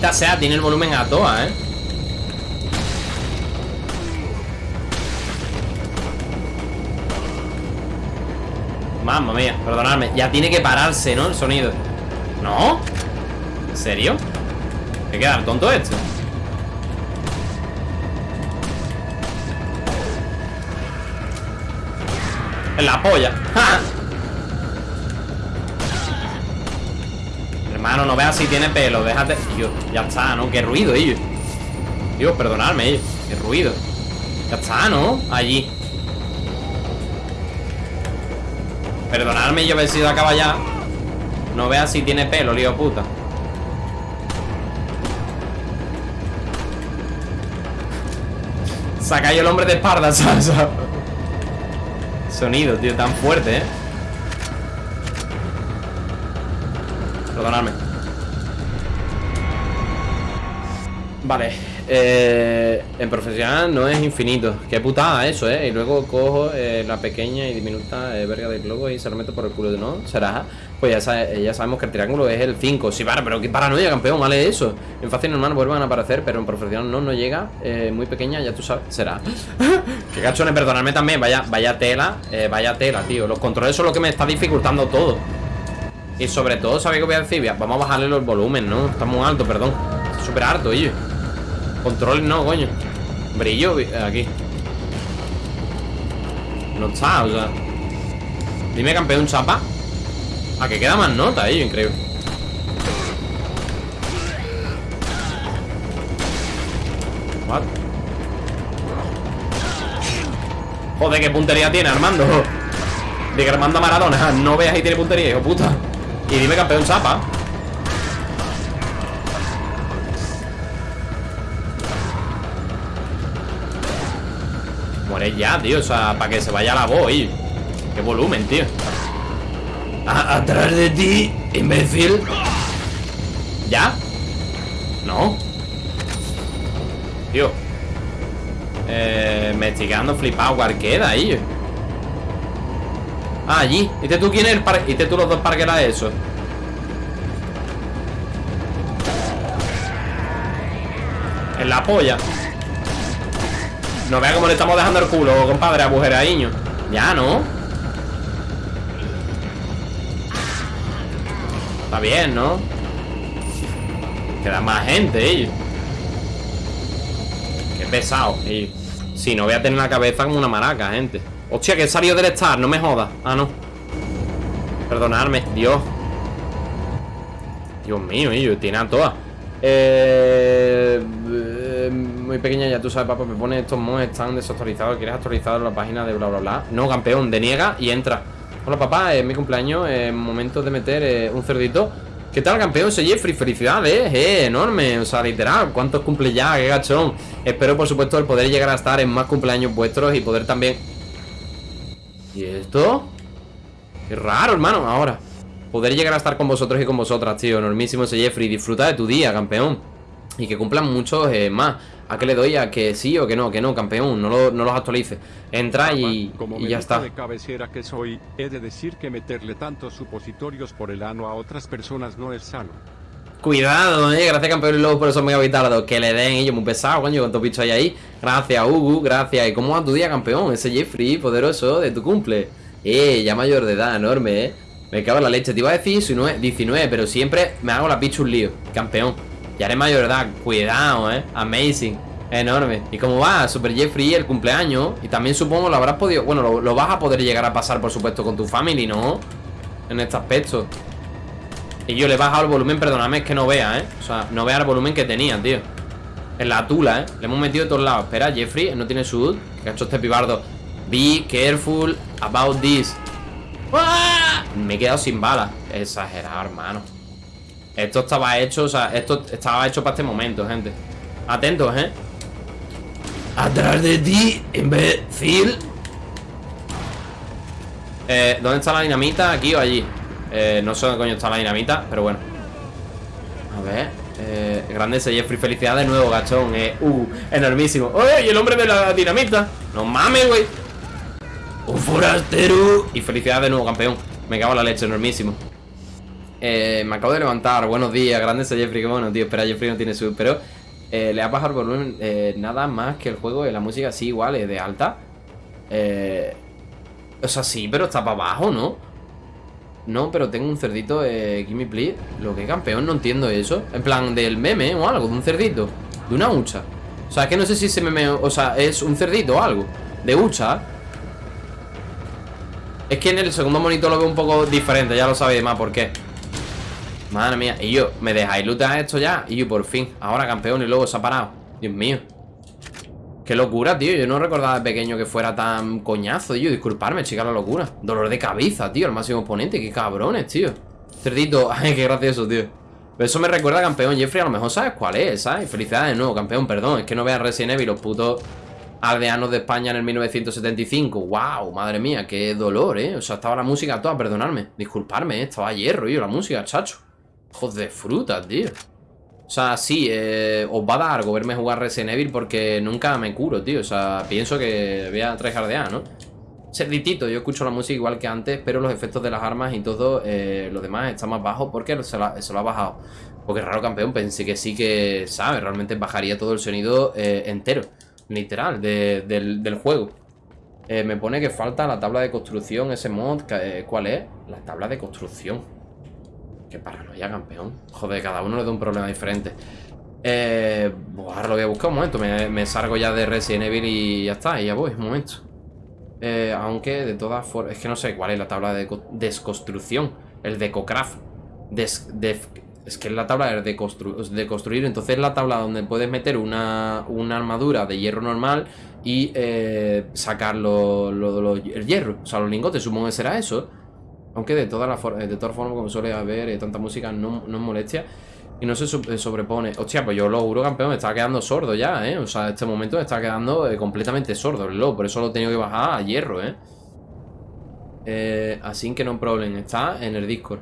Sea, tiene el volumen a toa, ¿eh? Mamma mía, perdonadme. Ya tiene que pararse, ¿no? El sonido. ¿No? ¿En serio? ¿Qué queda tonto este? En la polla. ¡Ja! Si tiene pelo. Déjate. Dios, ya está, ¿no? Qué ruido, ellos. Dios, perdonadme, ellos. Qué ruido. Ya está, ¿no? Allí. Perdonadme yo haber sido acaba ya. No veas si tiene pelo, lío puta. Se ha el hombre de espalda. Sonido, tío, tan fuerte, ¿eh? Perdonadme. Vale, eh, en profesional no es infinito. Qué putada eso, ¿eh? Y luego cojo eh, la pequeña y diminuta eh, verga del globo y se lo meto por el culo de no. ¿Será? Pues ya, sabe- ya sabemos que el triángulo es el 5. Sí, vale, pero qué paranoia, campeón, vale eso. En fácil normal vuelvan a aparecer, pero en profesional no, no llega. Eh, muy pequeña, ya tú sabes. Será. qué cachones, perdonadme también. Vaya, vaya tela, vaya tela, tío. Los controles son lo que me está dificultando todo. Y sobre todo, ¿sabéis qué voy a decir? Vamos a bajarle los volúmenes, ¿no? Está muy alto, perdón. Está súper alto, oye. Control no, coño. Brillo aquí. No está, o sea. Dime campeón chapa A que queda más nota, eh, increíble What? Joder, qué puntería tiene Armando De que Armando Maradona No veas ahí tiene puntería, hijo puta Y dime campeón chapa Ya, tío O sea, para que se vaya la voz, y Qué volumen, tío A- atrás de ti, imbécil. ¿Ya? No Tío eh, Me estoy quedando flipado ¿Cuál queda ahí? Ah, allí ¿Viste tú quién es el par ¿Viste tú los dos parqueras eso? En la polla No vea cómo le estamos dejando el culo, compadre, agujeraiño Ya, ¿no? Está bien, ¿no? Queda más gente, ellos. Qué pesado, ellos. Sí, no voy a tener la cabeza como una maraca, gente. Hostia, que he salido del Star, no me jodas. Ah, no. Perdonadme, Dios. Dios mío, ellos, tiene a todas. Eh, eh, muy pequeña, ya tú sabes, papá. Me pone estos mods están desactualizados. ¿Quieres actualizar la página de bla bla bla? No, campeón, deniega y entra. Hola, papá, es mi cumpleaños. Es momento de meter eh, un cerdito. ¿Qué tal, campeón? Soy Jeffrey, felicidades, eh, enorme, o sea, literal, ¿cuántos cumple ya? ¡Qué gachón! Espero, por supuesto, el poder llegar a estar en más cumpleaños vuestros y poder también... ¿Y esto? Qué raro, hermano, ahora Poder llegar a estar con vosotros y con vosotras, tío Enormísimo ese Jeffrey, disfruta de tu día, campeón Y que cumplan muchos eh, más. ¿A qué le doy? ¿A que sí o que no? Que no, campeón, no, lo- no los actualice. Entra y, Como y médico ya está. de cabecera que soy, he de decir que meterle tantos supositorios por el ano a otras personas no es sano. Cuidado, eh, gracias campeón y luego por eso mega vitardo Que le den ellos muy pesado, coño, con tu bicho ahí. Ahí Gracias, Ugu, gracias. ¿Y cómo va tu día, campeón? Ese Jeffrey, poderoso, de tu cumple. Eh, ya mayor de edad, enorme, eh. Me cago en la leche, te iba a decir 19, 19 Pero siempre me hago la picha un lío Campeón, ya eres mayor edad Cuidado, eh, amazing. Enorme. ¿Y cómo va? Super Jeffrey, el cumpleaños. Y también supongo lo habrás podido Bueno, lo, lo vas a poder llegar a pasar, por supuesto, con tu family, ¿no? En este aspecto. Y yo le he bajado el volumen, perdóname, es que no vea, ¿eh? O sea, no vea el volumen que tenía, tío. En la tula, ¿eh? Le hemos metido de todos lados. Espera, Jeffrey, no tiene sud Que ha hecho este pibardo. Be careful about this. ¡Ah! Me he quedado sin balas Exagerado, hermano Esto estaba hecho, o sea, esto estaba hecho para este momento, gente Atentos, ¿eh? Atrás de ti, imbécil. Eh, ¿dónde está la dinamita? ¿Aquí o allí? Eh, no sé dónde coño está la dinamita, pero bueno A ver eh, Grande ese Jeffrey, felicidades de nuevo, gachón eh, Uh, enormísimo ¡Oye, y el hombre de la dinamita! ¡No mames, güey! Un forastero. Y felicidades de nuevo, campeón Me cago en la leche, enormísimo eh, Me acabo de levantar, buenos días Grande ese Jeffrey, qué bueno, tío. Espera, Jeffrey no tiene sub, pero eh, Le ha bajado el volumen eh, Nada más que el juego la música sí, igual, es de alta. Eh... O sea, sí, pero está para abajo, ¿no? No, pero tengo un cerdito, eh, Gimme Please. Lo que campeón, no entiendo eso. En plan, del meme o algo, de un cerdito. De una hucha. O sea, es que no sé si ese meme, o sea, es un cerdito o algo. De hucha. Es que en el segundo monito lo veo un poco diferente Ya lo sabéis más por qué Madre mía, y yo, ¿me dejáis lootear esto ya? Y yo, por fin, ahora campeón y luego se ha parado Dios mío Qué locura, tío, yo no recordaba de pequeño que fuera tan coñazo, tío Disculparme, chica, la locura Dolor de cabeza, tío, el máximo oponente Qué cabrones, tío Cerdito, ay, qué gracioso, tío Pero eso me recuerda a campeón Jeffrey, a lo mejor sabes cuál es, ¿sabes? Felicidades de nuevo, campeón, perdón Es que no veas Resident Evil, los putos aldeanos de España en el 1975 Wow, madre mía, qué dolor, ¿eh? O sea, estaba la música toda, perdonadme Disculparme, ¿eh? Estaba hierro, yo, la música, chacho Hijos de fruta, tío o sea, sí, eh, os va a dar algo verme jugar Resident Evil porque nunca me curo, tío. O sea, pienso que voy a tryhardear, ¿no? Cerditito, yo escucho la música igual que antes, pero los efectos de las armas y todo, eh, lo demás está más bajo porque se, lo ha bajado. Porque raro campeón, pensé que sí que, ¿sabes? Realmente bajaría todo el sonido eh, entero, literal, de- del, del juego. Eh, me pone que falta la tabla de construcción, ese mod, ¿cuál es? La tabla de construcción. Qué paranoia, campeón. Joder, cada uno le da un problema diferente. Eh, ahora lo voy a buscar un momento. Me, salgo ya de Resident Evil y ya está. Y ya voy, un momento. Eh, aunque de todas formas... Es que no sé cuál es la tabla de desconstrucción. El decocraft. Des, es que es la tabla de, constru- de construir. Entonces es la tabla donde puedes meter una, una armadura de hierro normal y eh, sacar lo- el hierro. O sea, los lingotes. Supongo que será eso. Aunque de todas las for- de todas formas, como suele haber eh, tanta música, no, no es molestia. Y no se eh, sobrepone. Hostia, pues yo lo juro, campeón, me estaba quedando sordo ya, ¿eh? O sea, este momento me está quedando eh, completamente sordo el lobo. Por eso lo he tenido que bajar a hierro, ¿eh? Eh, así que no problem. Está en el Discord.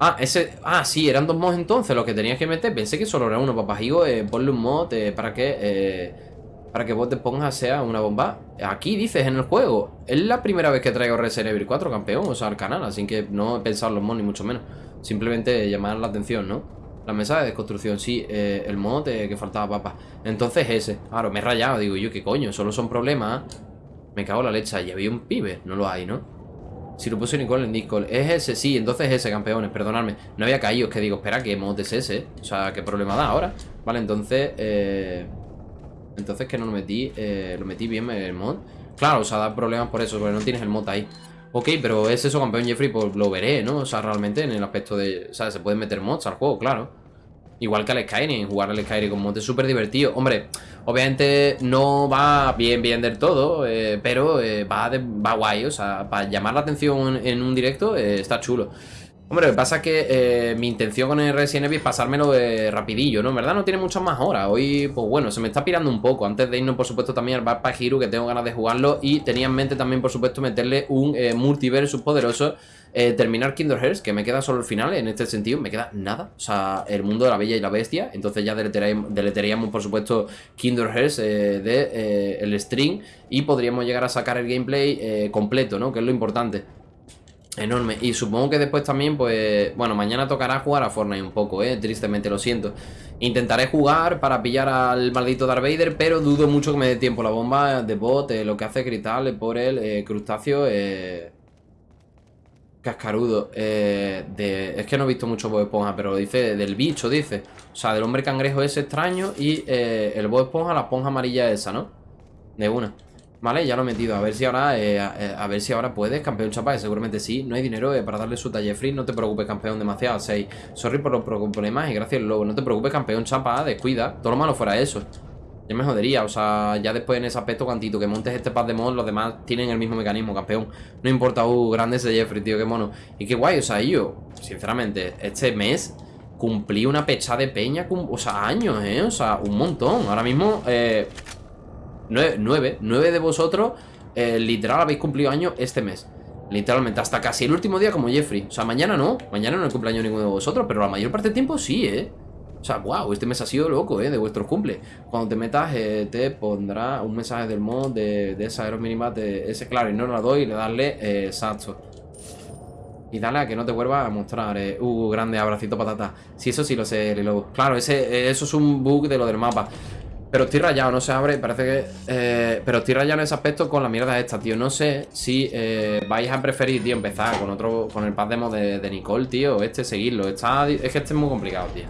Ah, ese... Ah, sí, eran dos mods entonces los que tenías que meter. Pensé que solo era uno. Papajigo, eh, ponle un mod eh, para que... Para que vos te pongas sea una bomba. Aquí dices en el juego. Es la primera vez que traigo Resident Evil 4, campeón, o sea, al canal. Así que no en los mods ni mucho menos. Simplemente llamar la atención, ¿no? La mesa de construcción, sí. eh, el mod eh, que faltaba papa. Entonces ese. Claro, me he rayado. Digo yo, ¿qué coño? Solo son problemas. Me cago en la leche. Y había un pibe. No lo hay, ¿no? Si lo puse Nicole en Discord. Es ese, sí. Entonces ese, campeones. Perdonadme. No había caído. Es que digo, espera, ¿qué mod es ese? O sea, ¿qué problema da ahora? Vale, entonces... Eh... Entonces que no lo metí eh, Lo metí bien el mod. Claro, o sea, da problemas por eso Porque no tienes el mod ahí. Ok, pero es eso, campeón Jeffrey Pues lo veré, ¿no? O sea, realmente en el aspecto de... O sea, se pueden meter mods al juego, claro. Igual que al Skyrim Jugar al Skyrim con mods es súper divertido. Hombre, obviamente no va bien, bien del todo eh, Pero eh, va, de- va guay O sea, para llamar la atención en, un directo eh, Está chulo Hombre, lo que pasa es que eh, mi intención con el Resident Evil es pasármelo eh, rapidillo, ¿no? En verdad no tiene muchas más horas. Hoy, pues bueno, se me está pirando un poco. Antes de irnos, por supuesto, también al Backpack Hero, que tengo ganas de jugarlo. Y tenía en mente también, por supuesto, meterle un eh, multiversus poderoso. eh, terminar Kingdom Hearts, que me queda solo el final en este sentido. Me queda nada. O sea, el mundo de la bella y la bestia. Entonces ya deleteríamos, por supuesto, Kingdom Hearts eh, de eh, el string. Y podríamos llegar a sacar el gameplay completo, ¿no? Que es lo importante. Enorme. Y supongo que después también, pues... Bueno, mañana tocará jugar a Fortnite un poco, ¿eh? Tristemente, lo siento. Intentaré jugar para pillar al maldito Darth Vader, pero dudo mucho que me dé tiempo. La bomba de bot, eh, lo que hace Cristal eh, por el eh, crustáceo. Cascarudo. De... Es que no he visto mucho Bob Esponja, pero dice del bicho, dice. O sea, del hombre cangrejo ese extraño y el Bob Esponja, la esponja amarilla esa, ¿no? De una. Vale, ya lo he metido. A ver si ahora eh, a, eh, a ver si ahora puedes, campeón chapa, que seguramente sí. No hay dinero eh, para darle su talle free. No te preocupes, campeón, demasiado. 6. Sorry por los pro- problemas y gracias, lobo. No te preocupes, campeón chapa, descuida. Todo lo malo fuera eso. Ya me jodería, o sea, ya después en ese aspecto, cuantito que montes este pack de mod, los demás tienen el mismo mecanismo, campeón. No importa, uh, grande ese Jeffrey, tío, qué mono. Y qué guay, o sea, yo, sinceramente, este mes cumplí una pecha de peña, o sea, años, ¿eh? O sea, un montón. Ahora mismo, eh, Nueve, nueve, nueve de vosotros eh, literal habéis cumplido años este mes. Literalmente, hasta casi el último día como Jeffrey. O sea, mañana no, mañana no es cumpleaños ninguno de vosotros Pero la mayor parte del tiempo sí, ¿eh? O sea, wow, este mes ha sido loco, ¿eh? De vuestros cumple Cuando te metas, eh, te pondrá un mensaje del mod de, de esa Aerominimat de ese, claro, y no la doy y le darle eh, exacto y dale a que no te vuelva a mostrar eh, Uh, grande, abracito patata. Sí, eso sí lo sé, Lilo. Claro, ese, eh, eso es un bug de lo del mapa pero estoy rayado, no se abre, parece que... eh, pero estoy rayado en ese aspecto con la mierda esta, tío. No sé si eh, vais a preferir, tío, empezar con otro... Con el pad demo de, de Nicole, tío, este, seguirlo. Está, es que este es muy complicado, tío.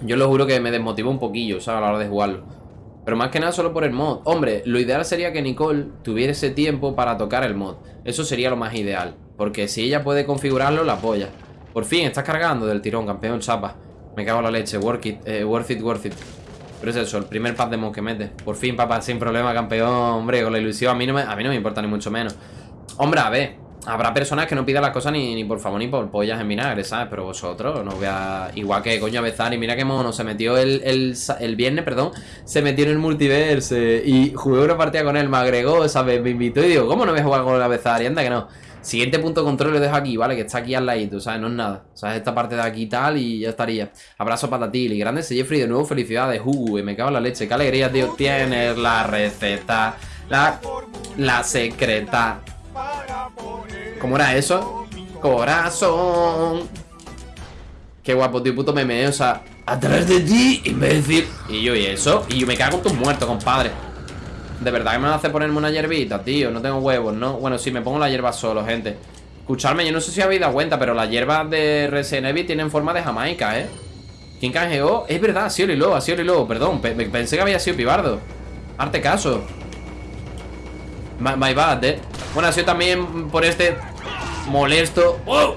Yo lo juro que me desmotivó un poquillo, ¿sabes? A la hora de jugarlo. Pero más que nada solo por el mod. Hombre, lo ideal sería que Nicole tuviese tiempo para tocar el mod. Eso sería lo más ideal. Porque si ella puede configurarlo, la apoya. Por fin, estás cargando del tirón, campeón chapa. Me cago en la leche, worth it, eh, worth it, worth it. Pero es eso, el primer pack de que mete. Por fin, papá, sin problema, campeón. Hombre, con la ilusión, a mí no me, a mí no me importa ni mucho menos. Hombre, a ver, habrá personas que no pidan las cosas ni, ni por favor ni por pollas en vinagre, ¿sabes? Pero vosotros no voy a... Igual que coño Bezani, mira qué mono, se metió el, el, el viernes, perdón, se metió en el multiverse y jugué una partida con él, me agregó, ¿sabes? Me invitó y digo, ¿cómo no voy a jugar con la Bezani? Anda que no. Siguiente punto de control lo dejo aquí, ¿vale? Que está aquí al ladito, ¿sabes? No es nada. ¿Sabes? Esta parte de aquí tal y ya estaría. Abrazo para ti. Y grande Jeffrey, de nuevo felicidades. Uh, me cago en la leche. Qué alegría, tío. Tienes la receta. La, la secreta. ¿Cómo era eso? Corazón. Qué guapo, tío, puto meme, ¿eh? o sea, atrás de ti, imbécil. Y yo, ¿y eso? Y yo me cago en tus muertos, compadre. De verdad que me hace ponerme una hierbita, tío. No tengo huevos, ¿no? Bueno, sí, me pongo la hierba solo, gente. Escuchadme, yo no sé si habéis dado cuenta, pero las hierbas de Resident Evil tienen forma de Jamaica, ¿eh? ¿Quién canjeó? Es verdad, ha sido Lilo, ha sido Lilo, perdón. pe- pensé que había sido Pibardo. Arte caso. My, my bad, eh Bueno, ha sido también por este Molesto ¡Oh!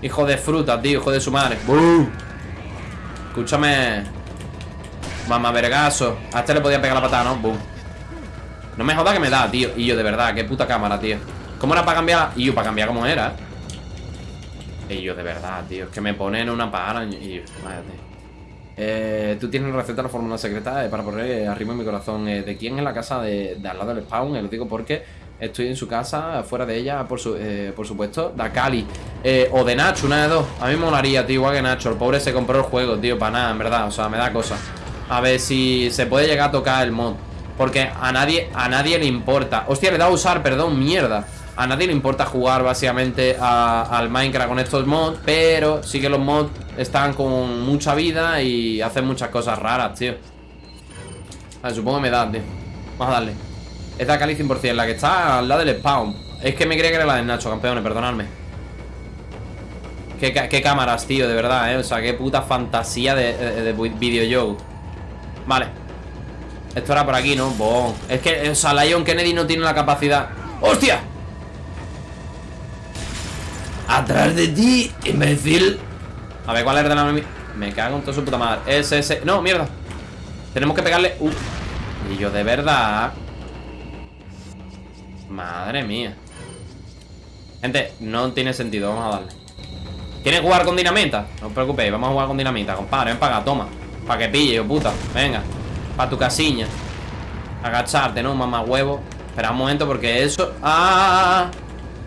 Hijo de fruta, tío, hijo de su madre ¡Bum! Escúchame Mamá vergaso A este le podía pegar la patada, ¿no? ¡Bum! No me joda que me da, tío Y yo, de verdad, qué puta cámara, tío ¿Cómo era para cambiar? Y yo, para cambiar cómo era Y yo, de verdad, tío Es que me ponen una para Y yo, eh, tú tienes receta de la fórmula secreta eh, para poner arriba en mi corazón. Eh, ¿De quién es la casa de, al lado del spawn? Eh, lo digo porque estoy en su casa, fuera de ella, por, su, por supuesto. Da Cali. o de Nacho, una de dos. A mí me molaría, tío, igual que Nacho. El pobre se compró el juego, tío, para nada, en verdad. O sea, me da cosa. A ver si se puede llegar a tocar el mod. Porque a nadie, a nadie le importa. Hostia, le dado a usar, perdón, mierda. A nadie le importa jugar básicamente al Minecraft con estos mods Pero sí que los mods están con mucha vida y hacen muchas cosas raras, tío. A supongo que me da, tío. Vamos a darle. Esta Cali 100%, la que está al lado del spawn. Es que me creía que era la de Nacho, campeones, perdonadme. Qué, cámaras, tío, de verdad, eh. O sea, qué puta fantasía de, de, videojuego. Vale Esto era por aquí, ¿no? Bon. Es que, o sea, Lion Kennedy no tiene la capacidad ¡Hostia! Atrás de ti, imbécil. A ver, ¿cuál es de Me cago en toda su puta madre. Ese, ese. No, mierda. Tenemos que pegarle. Y yo de verdad. Madre mía. Gente, no tiene sentido. Vamos a darle. ¿Quieres jugar con dinamita? No os preocupéis, vamos a jugar con dinamita, compadre. Ven para toma. Para que pille, yo puta. Venga. Para tu casiña. Agacharte, ¿no? Mamá huevo. Espera un momento porque eso. ¡Ah!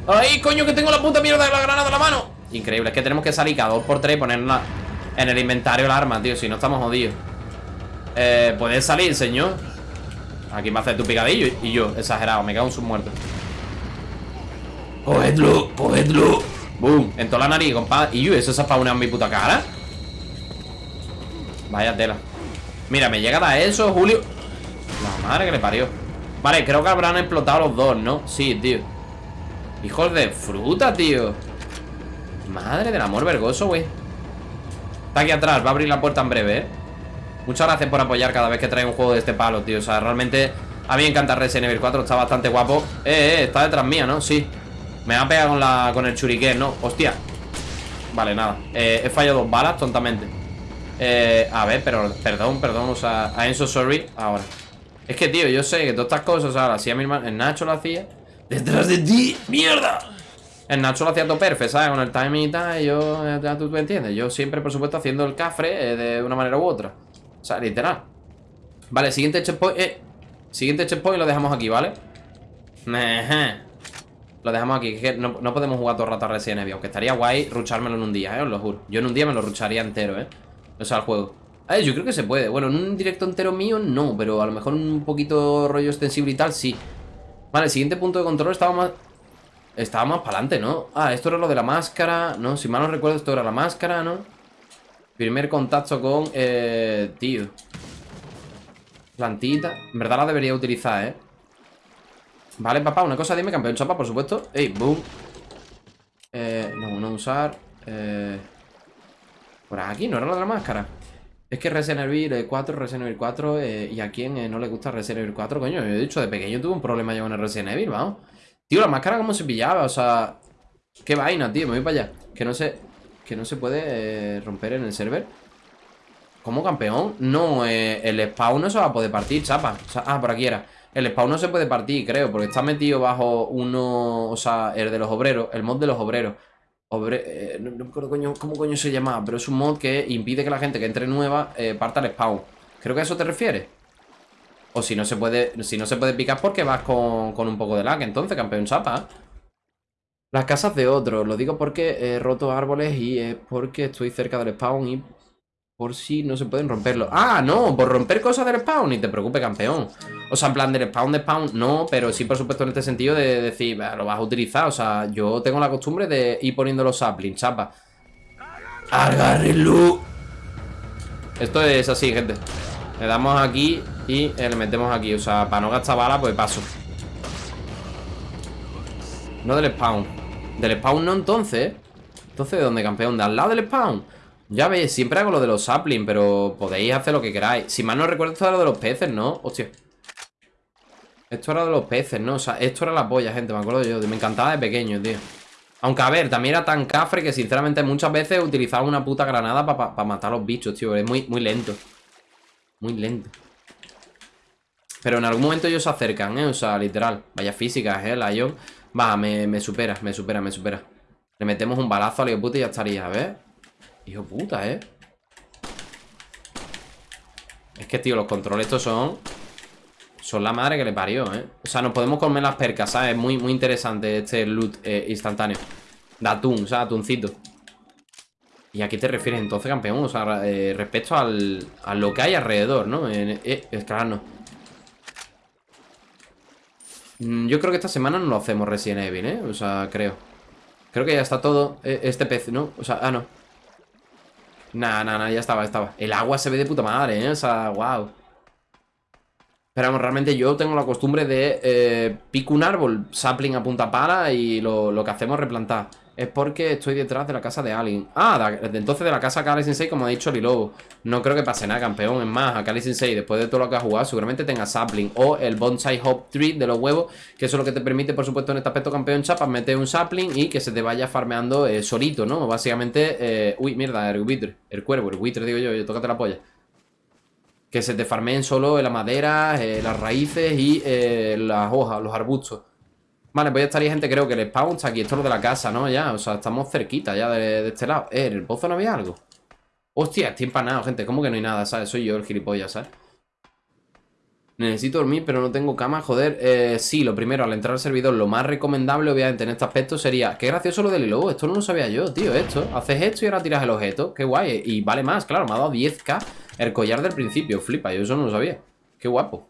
¡Ay, coño, que tengo la puta mierda de la granada en la mano! Increíble, es que tenemos que salir cada dos por tres y ponerla en el inventario el arma, tío Si no estamos jodidos eh, ¿Puedes salir, señor? Aquí me hace tu picadillo y yo, exagerado, me cago en sus muertos Cogedlo, cogedlo Boom, en toda la nariz, compadre Y yo, ¿eso se ha spawnado mi puta cara? Vaya tela Mira, me llega a eso, Julio. La madre que le parió. Vale, creo que habrán explotado los dos, ¿no? Sí, tío. Hijos de fruta, tío. Madre del amor vergoso, güey. Está aquí atrás, va a abrir la puerta en breve, ¿eh? Muchas gracias por apoyar cada vez que trae un juego de este palo, tío. O sea, realmente a mí me encanta Resident Evil 4 Está bastante guapo. Eh, eh, está detrás mía, ¿no? Sí. Me va a pegar con, la, con el churiquén, ¿no? Hostia. Vale, nada. Eh, He fallado dos balas, tontamente eh, a ver, pero, perdón, perdón O sea, I'm so sorry Ahora Es que, tío, yo sé que todas estas cosas O sea, las hacía mi hermano El Nacho lo hacía ¡Detrás de ti! ¡Mierda! El Nacho lo hacía todo perfecto, ¿sabes? Con el timing y tal, yo, ya tú, me entiendes. Yo siempre, por supuesto, haciendo el cafre eh, de una manera u otra. O sea, literal. Vale, siguiente checkpoint. Eh, siguiente checkpoint lo dejamos aquí, ¿vale? Lo dejamos aquí. Que no, no, podemos jugar todo el rato a Resident Evil. Aunque estaría guay ruchármelo en un día, ¿eh? Os lo juro. Yo en un día me lo rucharía entero, ¿eh? O sea, el juego. Eh, yo creo que se puede. Bueno, en un directo entero mío, no. Pero a lo mejor un poquito rollo extensible y tal, sí. Vale, el siguiente punto de control estaba más... Estaba más para adelante, ¿no? Ah, esto era lo de la máscara, ¿no? Si mal no recuerdo, esto era la máscara, ¿no? Primer contacto con... Eh, tío Plantita En verdad la debería utilizar, ¿eh? Vale, papá, una cosa dime, campeón chapa, por supuesto Ey, boom Eh, no, no usar Eh... Por aquí, ¿no era lo de la máscara? Es que Resident Evil 4, Resident Evil 4 eh, Y a quién eh, no le gusta Resident Evil 4 Coño, yo he dicho, de pequeño tuve un problema yo con el Resident Evil, vamos. Tío, la máscara como se pillaba, o sea Qué vaina, tío, me voy para allá. Que no se, que no se puede eh, romper en el server. ¿Cómo campeón? No, el spawn no se va a poder partir, chapa. Ah, por aquí era. El spawn no se puede partir, creo Porque está metido bajo uno, o sea, el de los obreros El mod de los obreros eh, no, me acuerdo cómo coño se llama, pero es un mod que impide que la gente que entre nueva eh, parta al spawn. Creo que a eso te refieres. O si no se puede, si no se puede picar porque vas con, un poco de lag, entonces, campeón chapa. Las casas de otros, lo digo porque he roto árboles y es porque estoy cerca del spawn y por si no se pueden romperlo. ¡Ah, no! Por romper cosas del spawn. Ni te preocupes, campeón. O sea, en plan del spawn de spawn, no. Pero sí, por supuesto, en este sentido de decir, lo vas a utilizar. O sea, yo tengo la costumbre de ir poniendo los saplings, chapa. ¡Agárrenlo! Esto es así, gente. Le damos aquí y le metemos aquí. O sea, para no gastar bala, pues paso. No del spawn. Del spawn no, entonces. Entonces, ¿de dónde, campeón? ¿De al lado del spawn? Ya veis, siempre hago lo de los saplings, pero podéis hacer lo que queráis. Si mal no recuerdo, esto es lo de los peces, ¿no? Hostia. Esto era de los peces, ¿no? O sea, esto era la polla, gente, me acuerdo yo. Me encantaba de pequeño, tío. Aunque, a ver, también era tan cafre que, sinceramente, muchas veces utilizaba una puta granada para matar a los bichos, tío. Es muy, muy lento. Muy lento. Pero en algún momento ellos se acercan, ¿eh? O sea, literal. Vaya físicas, ¿eh? Lion. Va, me, me supera, me supera, me supera. Le metemos un balazo al hijo puta y ya estaría, a ver. Hijo puta, ¿eh? Es que, tío, los controles estos son... Son la madre que le parió, ¿eh? O sea, nos podemos comer las percas, ¿sabes? Es muy, muy interesante este loot eh, instantáneo. De atún, o sea, atuncito. ¿Y a qué te refieres entonces, campeón? O sea, eh, respecto al, a lo que hay alrededor, ¿no? Eh, claro, no. Mm, yo creo que esta semana no lo hacemos Resident Evil, ¿eh? O sea, creo. Creo que ya está todo eh, este pez, ¿no? O sea, ah, no. Nah, nah, nah, ya estaba, estaba. El agua se ve de puta madre, ¿eh? O sea, wow. Pero vamos, realmente yo tengo la costumbre de eh, pico un árbol, sapling a punta pala y lo, lo que hacemos es replantar. Es porque estoy detrás de la casa de alguien Ah, de, entonces de la casa Kali Sensei Como ha dicho Lilobo No creo que pase nada, campeón. Es más, a Kali Sensei Después de todo lo que ha jugado Seguramente tenga sapling O el Bonsai Hop Tree de los huevos Que eso es lo que te permite, por supuesto, en este aspecto campeón chapas Meter un sapling y que se te vaya farmeando eh, solito, ¿no? Básicamente eh, Uy, mierda, el buitre El cuervo, el buitre, digo yo Yo, tócate la polla. Que se te farmeen solo la madera eh, Las raíces y las hojas Los arbustos Vale, pues ya estaría gente, creo que el spawn está aquí. Esto es lo de la casa, ¿no? Ya, o sea, estamos cerquita ya de, este lado. Eh, ¿en el pozo no había algo? Hostia, estoy empanado, gente. ¿Cómo que no hay nada, sabes? Soy yo el gilipollas, ¿sabes? Necesito dormir, pero no tengo cama, joder. Eh, sí, lo primero, al entrar al servidor, lo más recomendable, obviamente, en este aspecto sería... Qué gracioso lo del lobo, esto no lo sabía yo, tío, esto. Haces esto y ahora tiras el objeto, qué guay. Y vale más, claro, me ha dado 10k el collar del principio, flipa, yo eso no lo sabía. Qué guapo.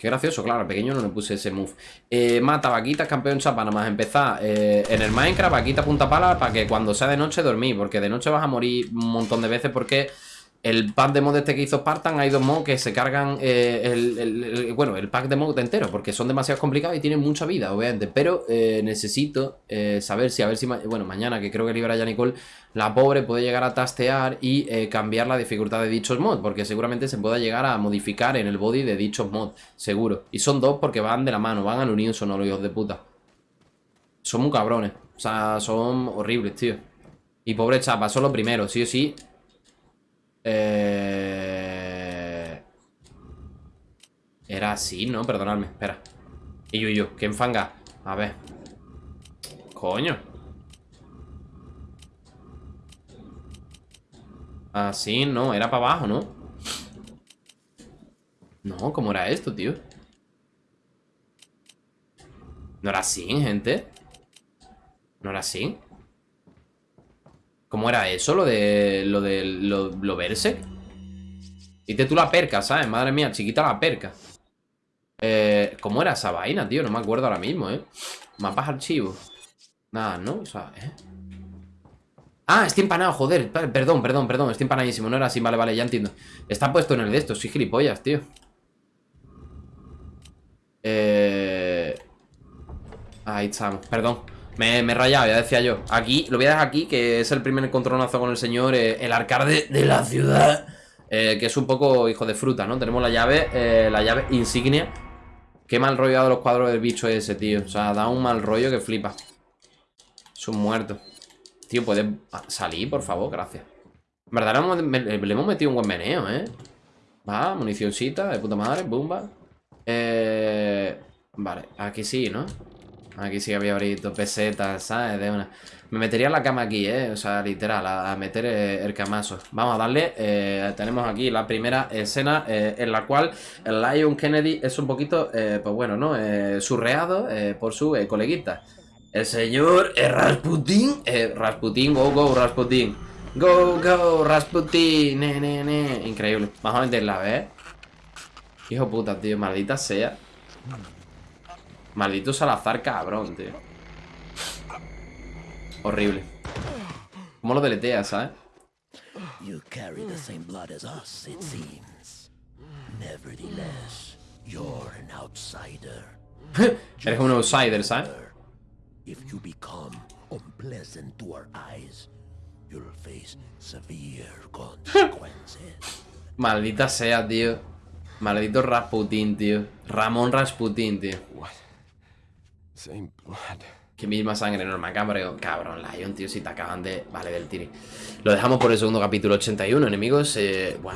Qué gracioso, claro, pequeño no le puse ese move. Eh, Mata, vaquita, campeón chapa, nada más empezar eh, En el Minecraft, vaquita, punta pala Para que cuando sea de noche dormir Porque de noche vas a morir un montón de veces Porque el pack de mod este que hizo Spartan, hay dos mods que se cargan eh, el, bueno, el pack de mod entero, porque son demasiado complicados y tienen mucha vida, obviamente. Pero eh, necesito eh, saber si, a ver si, bueno, mañana que creo que libera ya Nicole, la pobre puede llegar a tastear y cambiar la dificultad de dichos mods, porque seguramente se pueda llegar a modificar en el body de dichos mods, seguro. Y son dos porque van de la mano, van al unísono los hijos de puta. Son muy cabrones, o sea, son horribles, tío. Y pobre chapa, son los primeros, sí o sí eh... Era así, ¿no? Perdonadme, espera Y yo, yo, ¿qué enfanga? A ver Coño Así, no, era para abajo, ¿no? No, ¿cómo era esto, tío? ¿No era así, gente? ¿No era así? ¿Cómo era eso? Lo de. Lo de. Lo, verse. Dite tú la perca, ¿sabes? Madre mía, chiquita la perca. Eh, ¿Cómo era esa vaina, tío? No me acuerdo ahora mismo, ¿eh? Mapas archivos. Nada, ¿no? O sea, ¿eh? Ah, estoy empanado, joder. Perdón, perdón, perdón. Estoy empanadísimo. No era así, vale, vale, ya entiendo. Está puesto en el de estos. Soy gilipollas, tío. Eh... Ahí estamos. Perdón. Me, me he rayado, ya decía yo. Aquí, lo voy a dejar aquí, que es el primer encontronazo con el señor, eh, el alcalde de la ciudad. Eh, que es un poco hijo de fruta, ¿no? Tenemos la llave, eh, la llave insignia. Qué mal rollo ha los cuadros del bicho ese, tío. O sea, da un mal rollo que flipa. Es un muerto. Tío, ¿puedes salir, por favor? Gracias. En verdad, le hemos, metido un buen meneo, ¿eh? Va, municioncita, de puta madre, bumba. Eh... Vale, aquí sí, ¿no? Aquí sí había ahorita pesetas, ¿sabes? De una... Me metería en la cama aquí, ¿eh? O sea, literal, a, meter eh, el, camazo. Vamos a darle. Eh, tenemos aquí la primera escena eh, en la cual el Lion Kennedy es un poquito, pues bueno, ¿no? surreado por su coleguita. El señor Rasputin. Rasputin, go, go, Rasputin. Go, go, Rasputin. Ne, ne, ne. Increíble. Vamos a meterla, ¿ves? Hijo puta, tío, maldita sea. Maldito Salazar, cabrón, tío. Horrible. ¿Cómo lo deleteas, sabes? You carry the same blood as us, it seems. Nevertheless, you're an outsider. Eres un outsider, ¿sabes? If you become unpleasant to our eyes, you'll face severe consequences. Maldita sea, tío. Maldito Rasputin, tío. Ramón Rasputin, tío. What? Same blood. Que misma sangre normal, cabrón. Cabrón, Lion, tío, si te acaban de... Vale, del tiri. Lo dejamos por el segundo capítulo 81, enemigos. Eh... Wow.